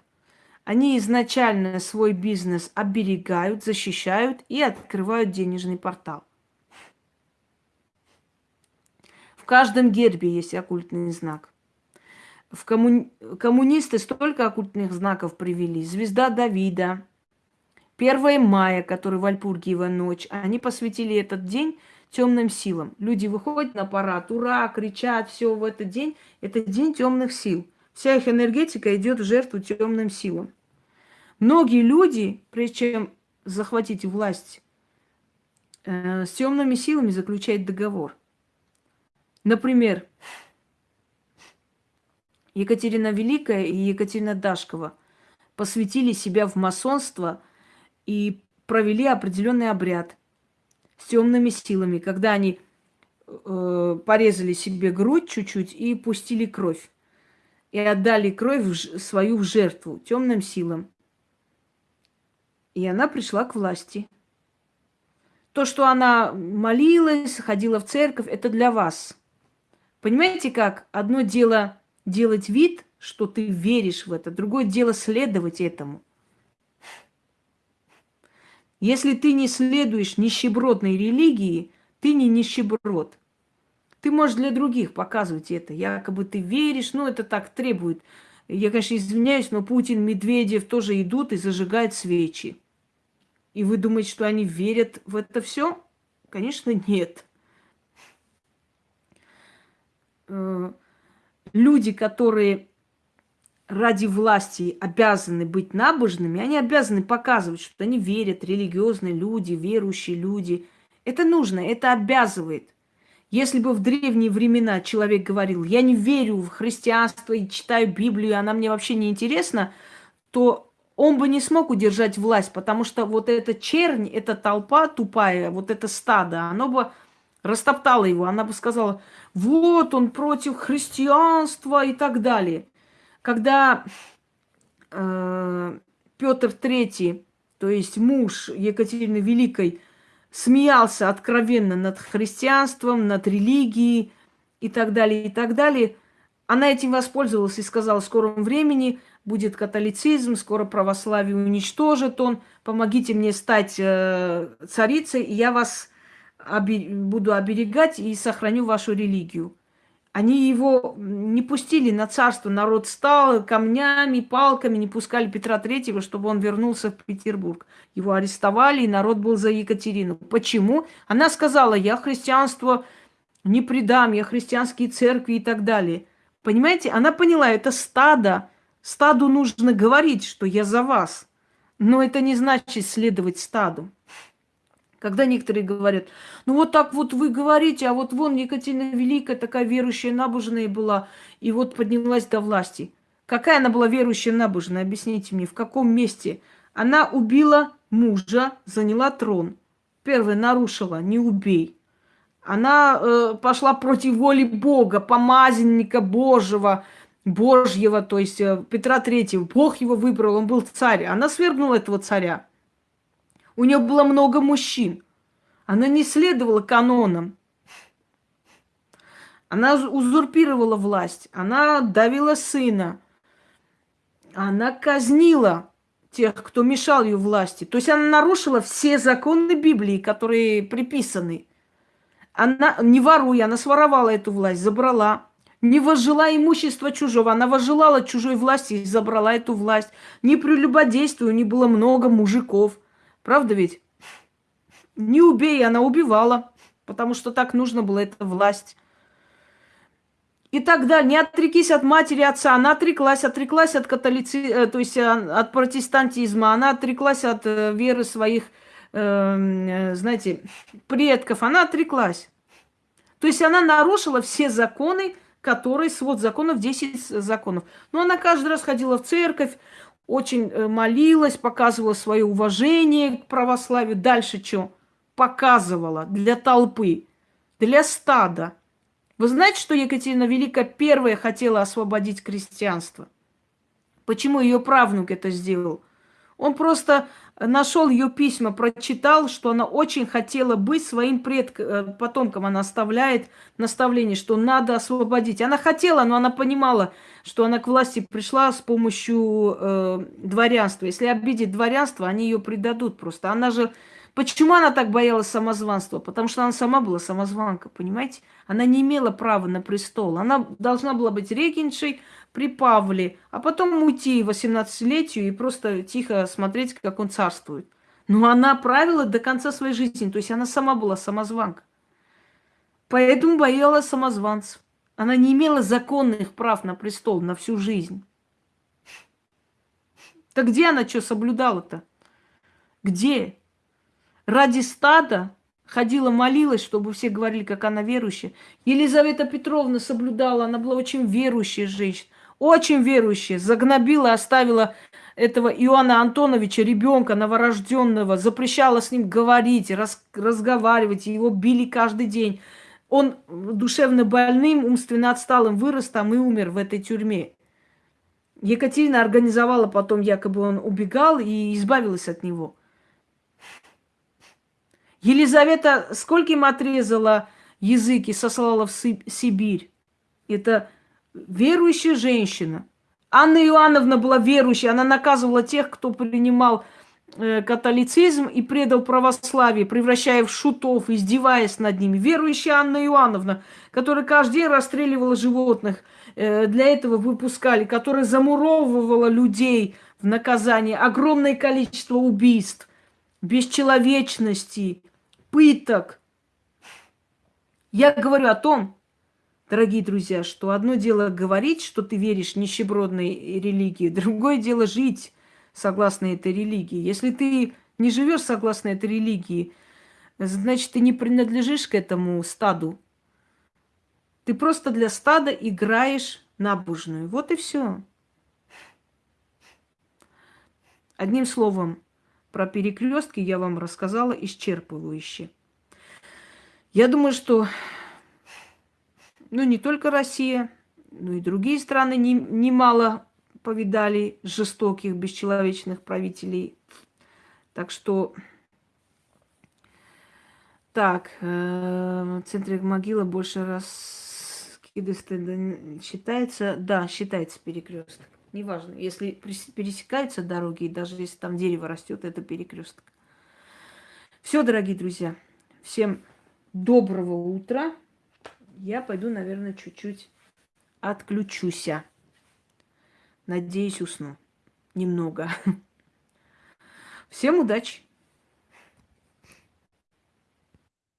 Они изначально свой бизнес оберегают, защищают и открывают денежный портал. В каждом гербе есть оккультный знак. В комму... Коммунисты столько оккультных знаков привели. Звезда Давида, 1 мая, который в Альпургиева ночь. Они посвятили этот день темным силам. Люди выходят на парад, ура, кричат, все в этот день. Это день темных сил. Вся их энергетика идет в жертву темным силам. Многие люди, прежде чем захватить власть, э, с темными силами заключают договор. Например, Екатерина Великая и Екатерина Дашкова посвятили себя в масонство и провели определенный обряд – с темными силами, когда они э, порезали себе грудь чуть-чуть и пустили кровь. И отдали кровь в, свою в жертву темным силам. И она пришла к власти. То, что она молилась, ходила в церковь, это для вас. Понимаете как? Одно дело делать вид, что ты веришь в это, другое дело следовать этому – если ты не следуешь нищебродной религии, ты не нищеброд. Ты можешь для других показывать это. Якобы ты веришь, ну это так требует. Я, конечно, извиняюсь, но Путин, Медведев тоже идут и зажигают свечи. И вы думаете, что они верят в это все? Конечно, нет. Э, люди, которые ради власти обязаны быть набожными, они обязаны показывать, что они верят, религиозные люди, верующие люди. Это нужно, это обязывает. Если бы в древние времена человек говорил, я не верю в христианство и читаю Библию, она мне вообще не интересна, то он бы не смог удержать власть, потому что вот эта чернь, эта толпа тупая, вот это стадо, оно бы растоптало его. Она бы сказала, вот он против христианства и так далее когда э, Петр III, то есть муж Екатерины Великой, смеялся откровенно над христианством, над религией и так далее, и так далее, она этим воспользовалась и сказала, в скором времени будет католицизм, скоро православие уничтожит он, помогите мне стать э, царицей, и я вас буду оберегать и сохраню вашу религию. Они его не пустили на царство, народ стал камнями, палками, не пускали Петра Третьего, чтобы он вернулся в Петербург. Его арестовали, и народ был за Екатерину. Почему? Она сказала, я христианство не предам, я христианские церкви и так далее. Понимаете, она поняла, это стадо. Стаду нужно говорить, что я за вас. Но это не значит следовать стаду. Когда некоторые говорят, ну вот так вот вы говорите, а вот вон Екатерина Великая такая верующая, набожная была, и вот поднялась до власти. Какая она была верующая, набожная? Объясните мне, в каком месте? Она убила мужа, заняла трон. Первое, нарушила, не убей. Она э, пошла против воли Бога, помазанника Божьего, Божьего, то есть э, Петра Третьего. Бог его выбрал, он был царь. Она свергнула этого царя. У нее было много мужчин. Она не следовала канонам. Она узурпировала власть, она давила сына, она казнила тех, кто мешал ее власти. То есть она нарушила все законы Библии, которые приписаны. Она, не воруя, она своровала эту власть, забрала. Не возжила имущество чужого, она возжелала чужой власти и забрала эту власть. Не прелюбодействию, не было много мужиков. Правда ведь? Не убей, она убивала, потому что так нужно было, эта власть. И тогда не отрекись от матери отца. Она отреклась, отреклась от католицизма, э, то есть э, от протестантизма. Она отреклась от э, веры своих, э, знаете, предков. Она отреклась. То есть она нарушила все законы, которые, свод законов, 10 законов. Но она каждый раз ходила в церковь, очень молилась, показывала свое уважение к православию. Дальше что? Показывала для толпы, для стада – вы знаете, что Екатерина Великая первая хотела освободить крестьянство? Почему ее правнук это сделал? Он просто нашел ее письма, прочитал, что она очень хотела быть своим предк... Э, потомком. Она оставляет наставление, что надо освободить. Она хотела, но она понимала, что она к власти пришла с помощью э, дворянства. Если обидеть дворянство, они ее предадут просто. Она же Почему она так боялась самозванства? Потому что она сама была самозванка, понимаете? Она не имела права на престол. Она должна была быть регеншей при Павле, а потом уйти 18-летию и просто тихо смотреть, как он царствует. Но она правила до конца своей жизни, то есть она сама была самозванка. Поэтому боялась самозванцев. Она не имела законных прав на престол на всю жизнь. Так где она что соблюдала-то? Где? ради стада ходила, молилась, чтобы все говорили, как она верующая. Елизавета Петровна соблюдала, она была очень верующая женщина, очень верующая, загнобила, оставила этого Иоанна Антоновича, ребенка новорожденного, запрещала с ним говорить, раз, разговаривать, его били каждый день. Он душевно больным, умственно отсталым вырос там и умер в этой тюрьме. Екатерина организовала потом, якобы он убегал и избавилась от него – Елизавета скольким отрезала языки, сослала в Сибирь. Это верующая женщина. Анна Иоанновна была верующей, она наказывала тех, кто принимал э, католицизм и предал православие, превращая в шутов, издеваясь над ними. Верующая Анна Иоанновна, которая каждый день расстреливала животных, э, для этого выпускали, которая замуровывала людей в наказание, огромное количество убийств, бесчеловечности, пыток. Я говорю о том, дорогие друзья, что одно дело говорить, что ты веришь нищебродной религии, другое дело жить согласно этой религии. Если ты не живешь согласно этой религии, значит, ты не принадлежишь к этому стаду. Ты просто для стада играешь набожную. Вот и все. Одним словом, про перекрестки я вам рассказала исчерпывающе. Я думаю, что ну, не только Россия, но и другие страны не, немало повидали жестоких, бесчеловечных правителей. Так что... Так, э, центре могилы больше раз считается, да, считается перекресток. Неважно, если пересекаются дороги, и даже если там дерево растет, это перекресток. Все, дорогие друзья, всем доброго утра. Я пойду, наверное, чуть-чуть отключусь. Надеюсь, усну. Немного. (laughs) Всем удачи!